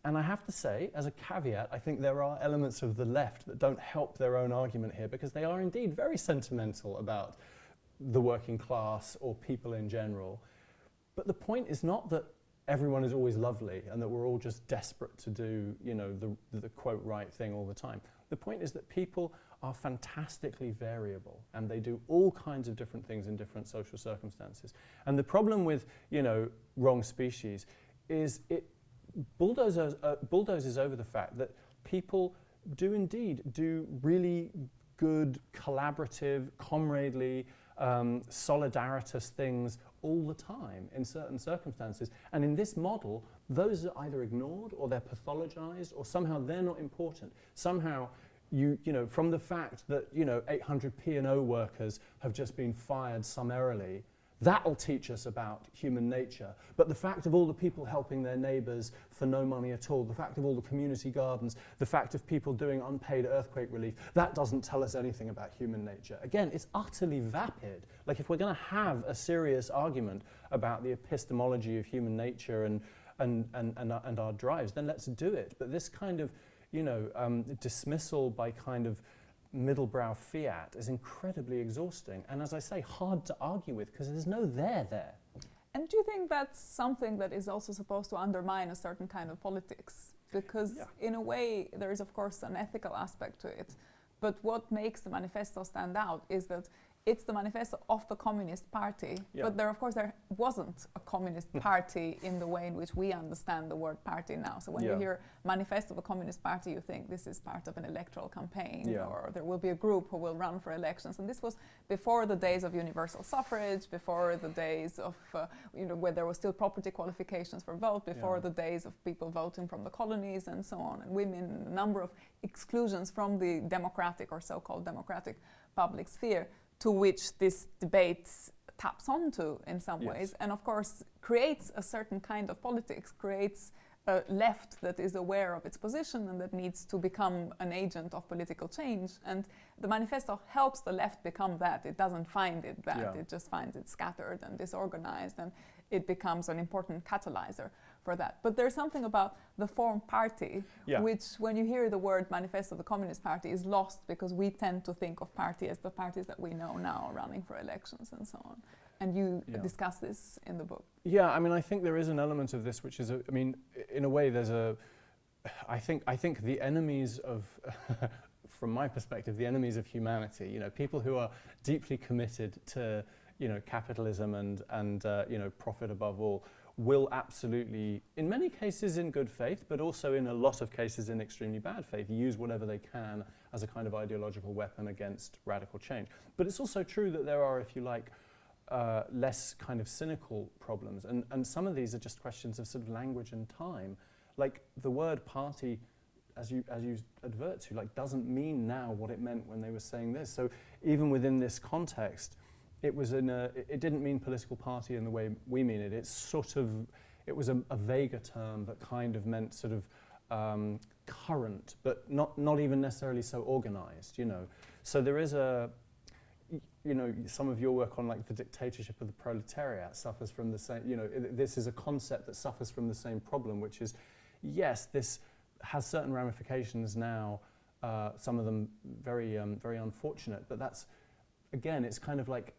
and I have to say, as a caveat, I think there are elements of the left that don't help their own argument here because they are indeed very sentimental about the working class or people in general. But the point is not that everyone is always lovely and that we're all just desperate to do, you know, the, the quote right thing all the time. The point is that people are fantastically variable and they do all kinds of different things in different social circumstances. And the problem with, you know, wrong species is it bulldozes, uh, bulldozes over the fact that people do indeed do really good, collaborative, comradely, um, solidaritous things all the time in certain circumstances. And in this model, those are either ignored or they're pathologized or somehow they're not important. Somehow, you, you know, from the fact that, you know, 800 P&O workers have just been fired summarily, That'll teach us about human nature. But the fact of all the people helping their neighbours for no money at all, the fact of all the community gardens, the fact of people doing unpaid earthquake relief, that doesn't tell us anything about human nature. Again, it's utterly vapid. Like if we're going to have a serious argument about the epistemology of human nature and, and, and, and, and our drives, then let's do it. But this kind of, you know, um, dismissal by kind of middlebrow fiat is incredibly exhausting and, as I say, hard to argue with because there's no there there. And do you think that's something that is also supposed to undermine a certain kind of politics? Because, yeah. in a way, there is, of course, an ethical aspect to it. But what makes the manifesto stand out is that it's the manifesto of the Communist Party. Yeah. But there, of course, there wasn't a Communist. Party in the way in which we understand the word party now. So when yeah. you hear manifesto of a Communist Party, you think this is part of an electoral campaign, yeah. or there will be a group who will run for elections. And this was before the days of universal suffrage, before the days of, uh, you know, where there was still property qualifications for vote, before the days of people voting from the colonies and so on, and women, a number of exclusions from the democratic or so-called democratic public sphere to which this debate taps onto in some yes. ways, and of course creates a certain kind of politics, creates a left that is aware of its position and that needs to become an agent of political change. And the manifesto helps the left become that. It doesn't find it that, yeah. it just finds it scattered and disorganized, and it becomes an important catalyzer for that. But there's something about the form party, yeah. which when you hear the word manifesto of the Communist Party is lost because we tend to think of party as the parties that we know now running for elections and so on. And you yeah. discuss this in the book. Yeah, I mean, I think there is an element of this which is, a, I mean, in a way there's a, I think, I think the enemies of, from my perspective, the enemies of humanity, you know, people who are deeply committed to, you know, capitalism and, and uh, you know, profit above all, will absolutely, in many cases in good faith, but also in a lot of cases in extremely bad faith, use whatever they can as a kind of ideological weapon against radical change. But it's also true that there are, if you like, uh, less kind of cynical problems. And, and some of these are just questions of sort of language and time. Like the word party, as you, as you advert to, like doesn't mean now what it meant when they were saying this. So even within this context, it was in a, it didn't mean political party in the way we mean it. It's sort of, it was a, a vaguer term that kind of meant sort of um, current, but not, not even necessarily so organized, you know. So there is a, you know, some of your work on like the dictatorship of the proletariat suffers from the same, you know, this is a concept that suffers from the same problem, which is, yes, this has certain ramifications now, uh, some of them very, um, very unfortunate, but that's, again, it's kind of like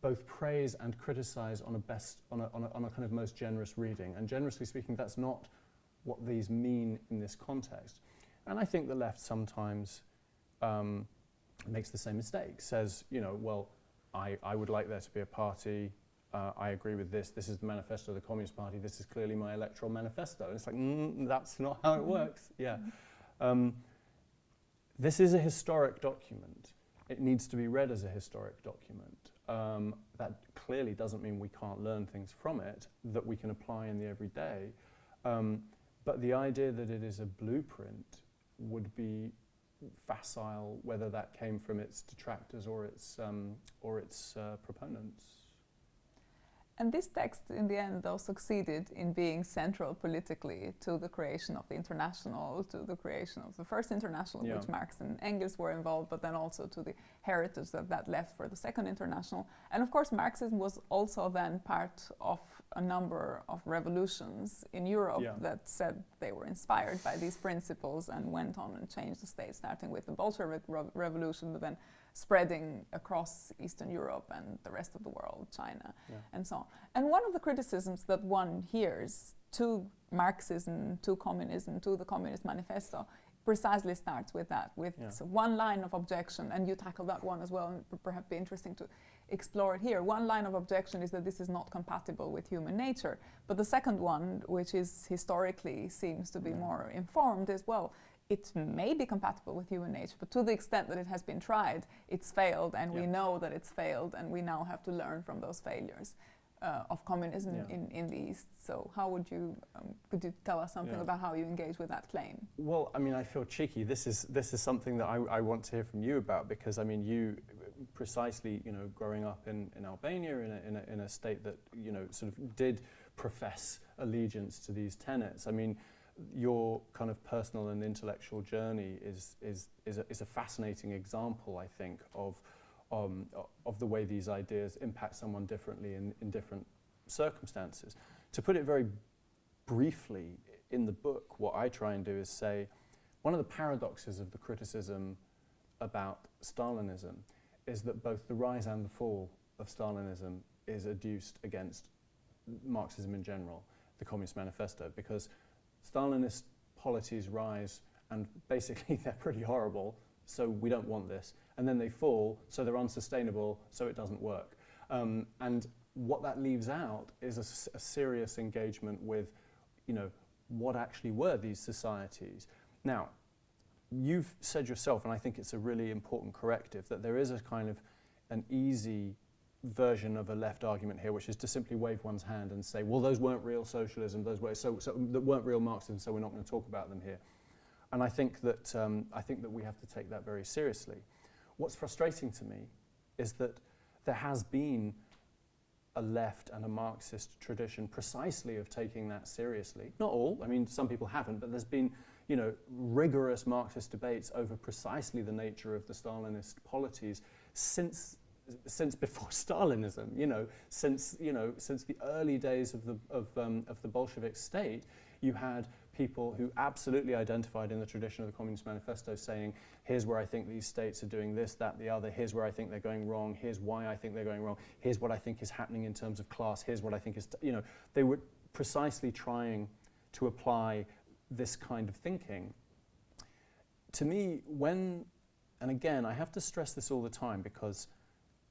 both praise and criticize on a best on a, on a, on a kind of most generous reading. And generously speaking, that's not what these mean in this context. And I think the left sometimes um, makes the same mistake, says, you know, well, I, I would like there to be a party, uh, I agree with this, this is the manifesto of the Communist Party, this is clearly my electoral manifesto. And it's like, mm, that's not how it works. Yeah. Um, this is a historic document. It needs to be read as a historic document. Um, that clearly doesn't mean we can't learn things from it that we can apply in the everyday. Um, but the idea that it is a blueprint would be facile, whether that came from its detractors or its, um, or its uh, proponents. And this text, in the end, though, succeeded in being central politically to the creation of the international, to the creation of the first international, Yeah. which Marx and Engels were involved, but then also to the heritage that that left for the second international. And of course, Marxism was also then part of a number of revolutions in Europe Yeah. that said they were inspired by these principles and went on and changed the state, starting with the Bolshevik Rev- Revolution, but then spreading across Eastern Europe and the rest of the world, China, Yeah. and so on. And one of the criticisms that one hears to Marxism, to communism, to the Communist Manifesto, precisely starts with that, with Yeah. so one line of objection, and you tackle that one as well, and it perhaps be interesting to explore it here. One line of objection is that this is not compatible with human nature, but the second one, which is historically seems to be Yeah. more informed, as well, it may be compatible with human nature, but to the extent that it has been tried, it's failed, and we know that it's failed, and we now have to learn from those failures uh, of communism Yeah. in, in the East. So, how would you, um, could you tell us something Yeah. about how you engage with that claim? Well, I mean, I feel cheeky. This is this is something that I, I want to hear from you about because I mean, you precisely, you know, growing up in, in Albania in a, in, a, in a state that you know sort of did profess allegiance to these tenets. I mean, your kind of personal and intellectual journey is is is a, is a fascinating example, I think, of um, of the way these ideas impact someone differently in, in different circumstances. To put it very briefly in the book, what I try and do is say one of the paradoxes of the criticism about Stalinism is that both the rise and the fall of Stalinism is adduced against Marxism in general, the Communist Manifesto, because Stalinist polities rise and basically they're pretty horrible, so we don't want this. And then they fall, so they're unsustainable, so it doesn't work. Um, and what that leaves out is a, a serious engagement with, you know, what actually were these societies. Now, you've said yourself, and I think it's a really important corrective, that there is a kind of an easy version of a left argument here, which is to simply wave one's hand and say, well, those weren't real socialism, those were, so, so that weren't real Marxism, so we're not going to talk about them here. And I think that um, I think that we have to take that very seriously. What's frustrating to me is that there has been a left and a Marxist tradition precisely of taking that seriously. Not all, I mean, some people haven't, but there's been, you know, rigorous Marxist debates over precisely the nature of the Stalinist polities since since before Stalinism, you know, since you know, since the early days of the of, um, of the Bolshevik state, you had people who absolutely identified in the tradition of the Communist Manifesto saying, here's where I think these states are doing this, that, the other, here's where I think they're going wrong, here's why I think they're going wrong, here's what I think is happening in terms of class, here's what I think is, you know, they were precisely trying to apply this kind of thinking. To me, when, and again, I have to stress this all the time because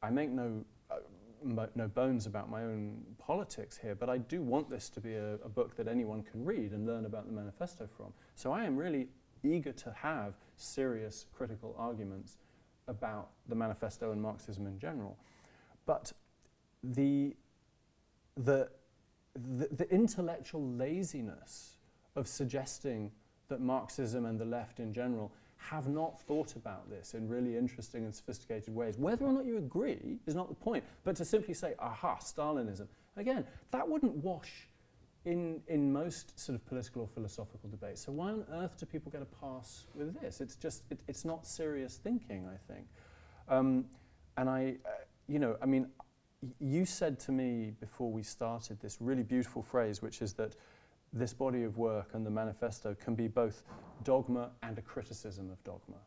I make no, uh, no bones about my own politics here, but I do want this to be a, a book that anyone can read and learn about the manifesto from. So I am really eager to have serious critical arguments about the manifesto and Marxism in general. But the, the, the, the intellectual laziness of suggesting that Marxism and the left in general have not thought about this in really interesting and sophisticated ways. Whether or not you agree is not the point, but to simply say, aha, Stalinism. Again, that wouldn't wash in, in most sort of political or philosophical debates. So why on earth do people get a pass with this? It's just, it, it's not serious thinking, I think. Um, and I, uh, you know, I mean, you said to me before we started this really beautiful phrase, which is that this body of work and the manifesto can be both dogma and a criticism of dogma.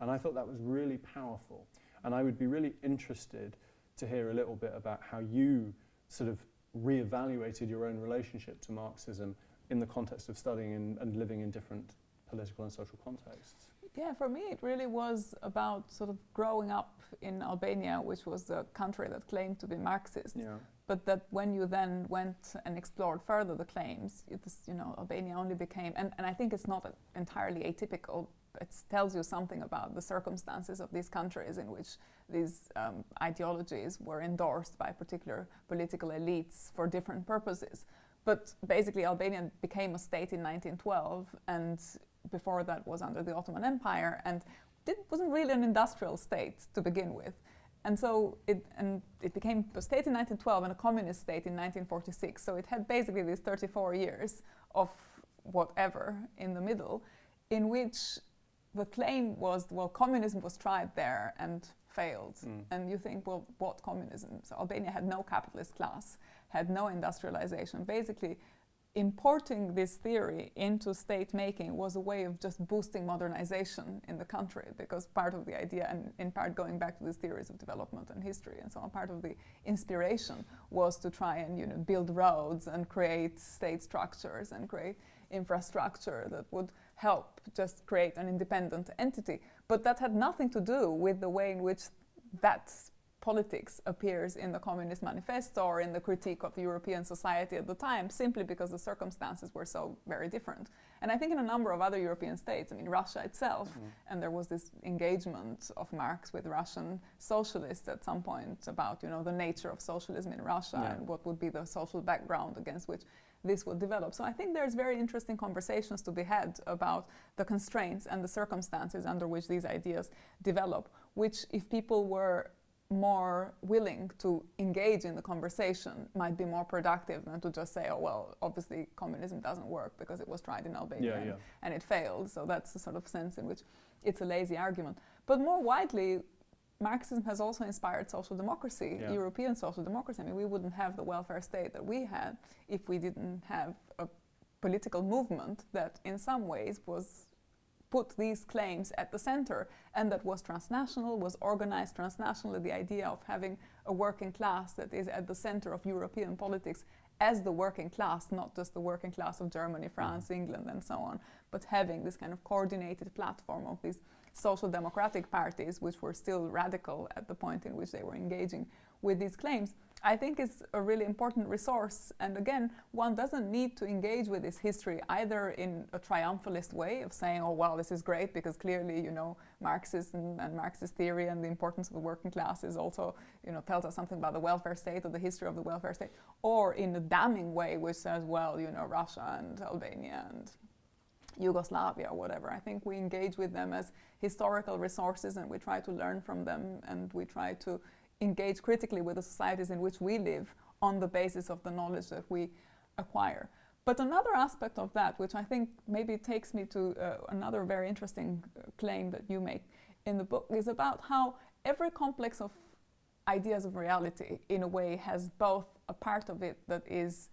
And I thought that was really powerful. And I would be really interested to hear a little bit about how you sort of re-evaluated your own relationship to Marxism in the context of studying and, and living in different political and social contexts. Yeah, for me, it really was about sort of growing up in Albania, which was the country that claimed to be Marxist. Yeah. But that when you then went and explored further the claims, was, you know, Albania only became, and, and I think it's not entirely atypical. It tells you something about the circumstances of these countries in which these um, ideologies were endorsed by particular political elites for different purposes. But basically, Albania became a state in 1912, and before that was under the Ottoman Empire, and it wasn't really an industrial state to begin with. And so it, and it became a state in 1912 and a communist state in 1946. So it had basically these 34 years of whatever in the middle, in which the claim was, well, communism was tried there and failed. Mm. And you think, well, what communism? So Albania had no capitalist class, had no industrialization. Basically, importing this theory into state making was a way of just boosting modernization in the country because part of the idea and in part going back to these theories of development and history and so on part of the inspiration was to try and you know build roads and create state structures and create infrastructure that would help just create an independent entity. But that had nothing to do with the way in which that politics appears in the Communist Manifesto or in the critique of the European society at the time, simply because the circumstances were so very different. And I think in a number of other European states, I mean, Russia itself, mm. and there was this engagement of Marx with Russian socialists at some point about, you know, the nature of socialism in Russia yeah. and what would be the social background against which this would develop. So I think there's very interesting conversations to be had about the constraints and the circumstances under which these ideas develop, which if people were more willing to engage in the conversation might be more productive than to just say, oh, well, obviously communism doesn't work because it was tried in Albania yeah, and, yeah. and, it failed. So that's the sort of sense in which it's a lazy argument. But more widely, Marxism has also inspired social democracy, yeah. European social democracy. I mean, we wouldn't have the welfare state that we had if we didn't have a political movement that in some ways was put these claims at the center and that was transnational, was organized transnationally, the idea of having a working class that is at the center of European politics as the working class, not just the working class of Germany, France, mm -hmm. England, and so on, but having this kind of coordinated platform of these social democratic parties, which were still radical at the point in which they were engaging with these claims. I think is a really important resource. And again, one doesn't need to engage with this history either in a triumphalist way of saying, oh, well, this is great because clearly, you know, Marxism and Marxist theory and the importance of the working class is also, you know, tells us something about the welfare state or the history of the welfare state, or in a damning way which says, well, you know, Russia and Albania and Yugoslavia or whatever. I think we engage with them as historical resources and we try to learn from them and we try to engage critically with the societies in which we live on the basis of the knowledge that we acquire. But another aspect of that, which I think maybe takes me to uh, another very interesting uh, claim that you make in the book, is about how every complex of ideas of reality, in a way, has both a part of it that is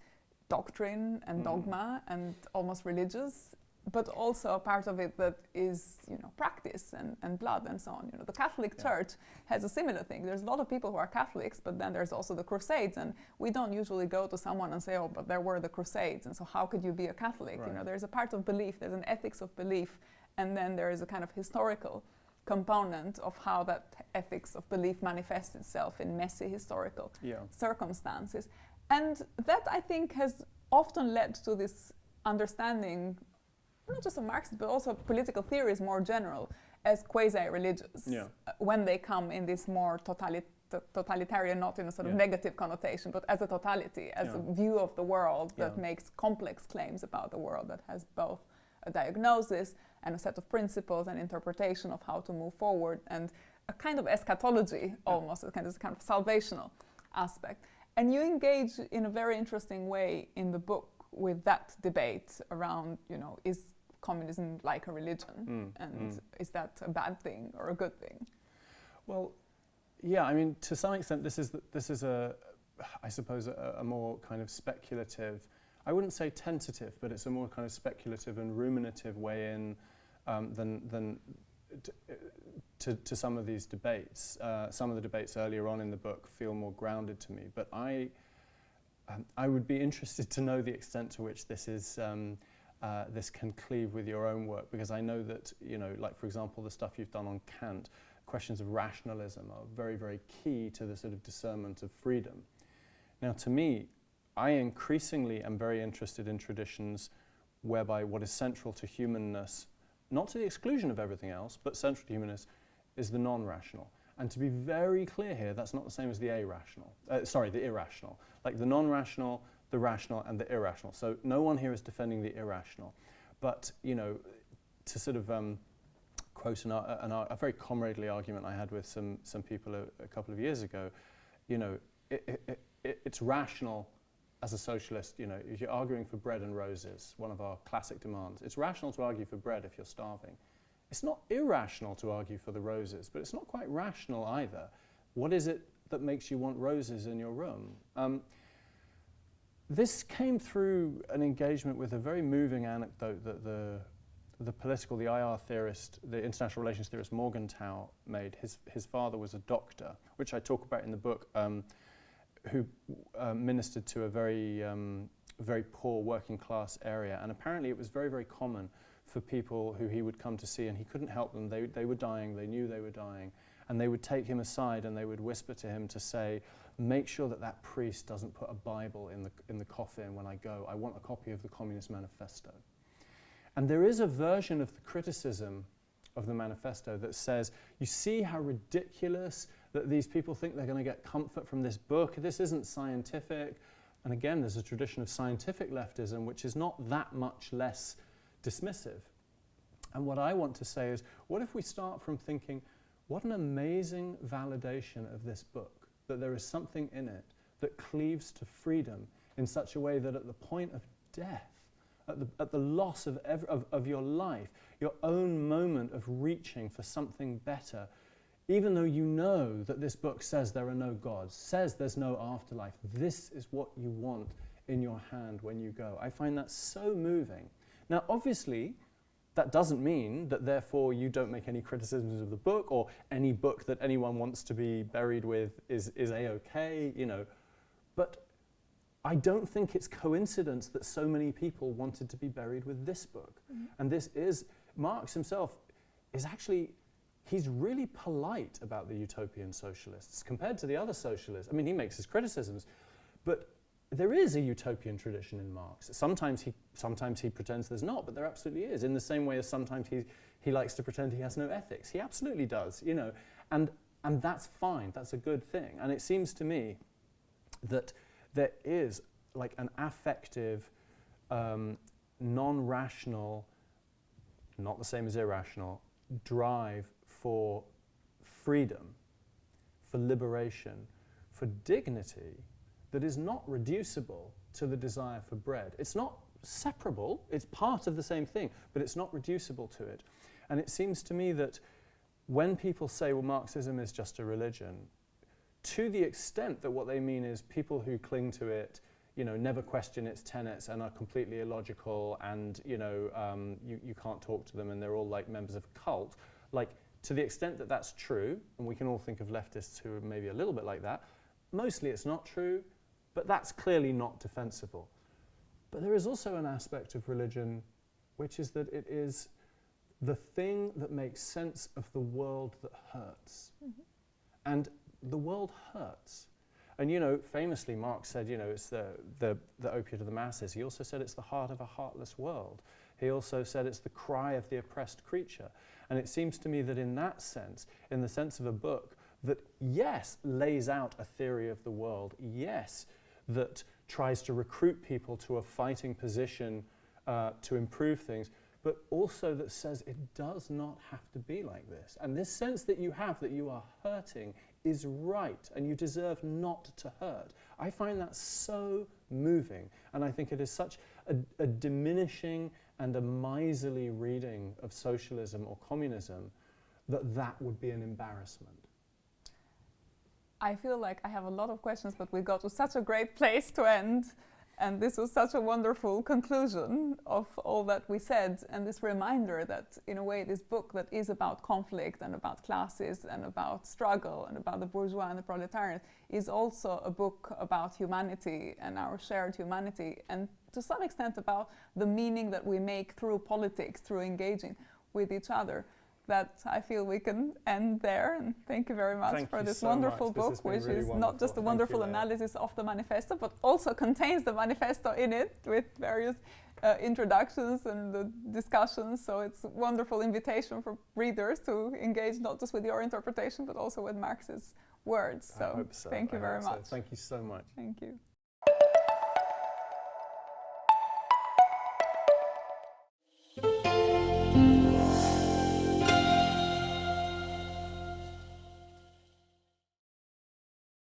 doctrine and mm. dogma and almost religious, but also a part of it that is, you know, practice and, and blood and so on. You know, the Catholic yeah. Church has a similar thing. There's a lot of people who are Catholics, but then there's also the Crusades, and we don't usually go to someone and say, "Oh, but there were the Crusades, and so how could you be a Catholic?" Right. You know, there's a part of belief, there's an ethics of belief, and then there is a kind of historical component of how that ethics of belief manifests itself in messy historical yeah. circumstances. And that I think has often led to this understanding not just of Marxism, but also political theories more general, as quasi-religious yeah. uh, when they come in this more totalit totalitarian, not in a sort of negative connotation, but as a totality, as yeah. a view of the world that makes complex claims about the world that has both a diagnosis and a set of principles and interpretation of how to move forward and a kind of eschatology almost, a kind of, kind of salvational aspect. And you engage in a very interesting way in the book with that debate around, you know, is communism like a religion? Mm, and mm. is that a bad thing or a good thing? Well, yeah, I mean, to some extent, this is, this is a, I suppose, a, a, more kind of speculative, I wouldn't say tentative, but it's a more kind of speculative and ruminative way in um, than, than to, to, some of these debates. Uh, some of the debates earlier on in the book feel more grounded to me, but I, um, I would be interested to know the extent to which this is um, uh, this can cleave with your own work because I know that, you know, like for example, the stuff you've done on Kant, questions of rationalism are very, very key to the sort of discernment of freedom. Now, to me, I increasingly am very interested in traditions whereby what is central to humanness, not to the exclusion of everything else, but central to humanness, is the non-rational. And to be very clear here, that's not the same as the irrational. Uh, sorry, the irrational. Like the non-rational the rational and the irrational. So no one here is defending the irrational. But, you know, to sort of um, quote an, an, a very comradely argument I had with some, some people a, a couple of years ago. You know, it, it, it, it's rational as a socialist, you know, if you're arguing for bread and roses, one of our classic demands, it's rational to argue for bread if you're starving. It's not irrational to argue for the roses, but it's not quite rational either. What is it that makes you want roses in your room? Um, this came through an engagement with a very moving anecdote that the, the political, the IR theorist, the international relations theorist Morgenthau made. His, his father was a doctor, which I talk about in the book, um, who uh, ministered to a very, um, very poor working class area. And apparently it was very, very common for people who he would come to see and he couldn't help them. They, they were dying, they knew they were dying. And they would take him aside and they would whisper to him to say, make sure that that priest doesn't put a Bible in the, in the coffin when I go. I want a copy of the Communist Manifesto. And there is a version of the criticism of the manifesto that says, you see how ridiculous that these people think they're going to get comfort from this book. This isn't scientific. And again, there's a tradition of scientific leftism, which is not that much less dismissive. And what I want to say is, what if we start from thinking, what an amazing validation of this book, that there is something in it that cleaves to freedom in such a way that at the point of death, at the, at the loss of, of, of your life, your own moment of reaching for something better, even though you know that this book says there are no gods, says there's no afterlife, this is what you want in your hand when you go. I find that so moving. Now, obviously, that doesn't mean that therefore you don't make any criticisms of the book or any book that anyone wants to be buried with is, is a-okay, you know. But I don't think it's coincidence that so many people wanted to be buried with this book. Mm -hmm. And this is, Marx himself is actually, he's really polite about the utopian socialists compared to the other socialists. I mean, he makes his criticisms, but there is a utopian tradition in Marx. Sometimes he, sometimes he pretends there's not, but there absolutely is, in the same way as sometimes he, he likes to pretend he has no ethics. He absolutely does, you know, and, and that's fine, that's a good thing. And it seems to me that there is like an affective, um, non-rational, not the same as irrational, drive for freedom, for liberation, for dignity, that is not reducible to the desire for bread. It's not separable, it's part of the same thing, but it's not reducible to it. And it seems to me that when people say, well, Marxism is just a religion, to the extent that what they mean is people who cling to it, you know, never question its tenets and are completely illogical and, you know, um, you, you can't talk to them and they're all like members of a cult, like, to the extent that that's true, and we can all think of leftists who are maybe a little bit like that, mostly it's not true, but that's clearly not defensible. But there is also an aspect of religion which is that it is the thing that makes sense of the world that hurts. Mm -hmm. And the world hurts. And you know, famously Marx said, you know, it's the, the, the opiate of the masses. He also said it's the heart of a heartless world. He also said it's the cry of the oppressed creature. And it seems to me that in that sense, in the sense of a book that, yes, lays out a theory of the world, yes, that tries to recruit people to a fighting position uh, to improve things, but also that says it does not have to be like this. And this sense that you have that you are hurting is right and you deserve not to hurt. I find that so moving and I think it is such a, a diminishing and a miserly reading of socialism or communism that that would be an embarrassment. I feel like I have a lot of questions, but we got to such a great place to end. And this was such a wonderful conclusion of all that we said, and this reminder that, in a way, this book that is about conflict and about classes and about struggle and about the bourgeois and the proletariat is also a book about humanity and our shared humanity, and to some extent about the meaning that we make through politics, through engaging with each other that I feel we can end there. And thank you very much thank for this so wonderful much. book, this which really is wonderful. not just a wonderful you, analysis of the manifesto, but also contains the manifesto in it with various uh, introductions and the discussions. So it's a wonderful invitation for readers to engage not just with your interpretation, but also with Marx's words. So, so. thank you I very much. So. Thank you so much. Thank you.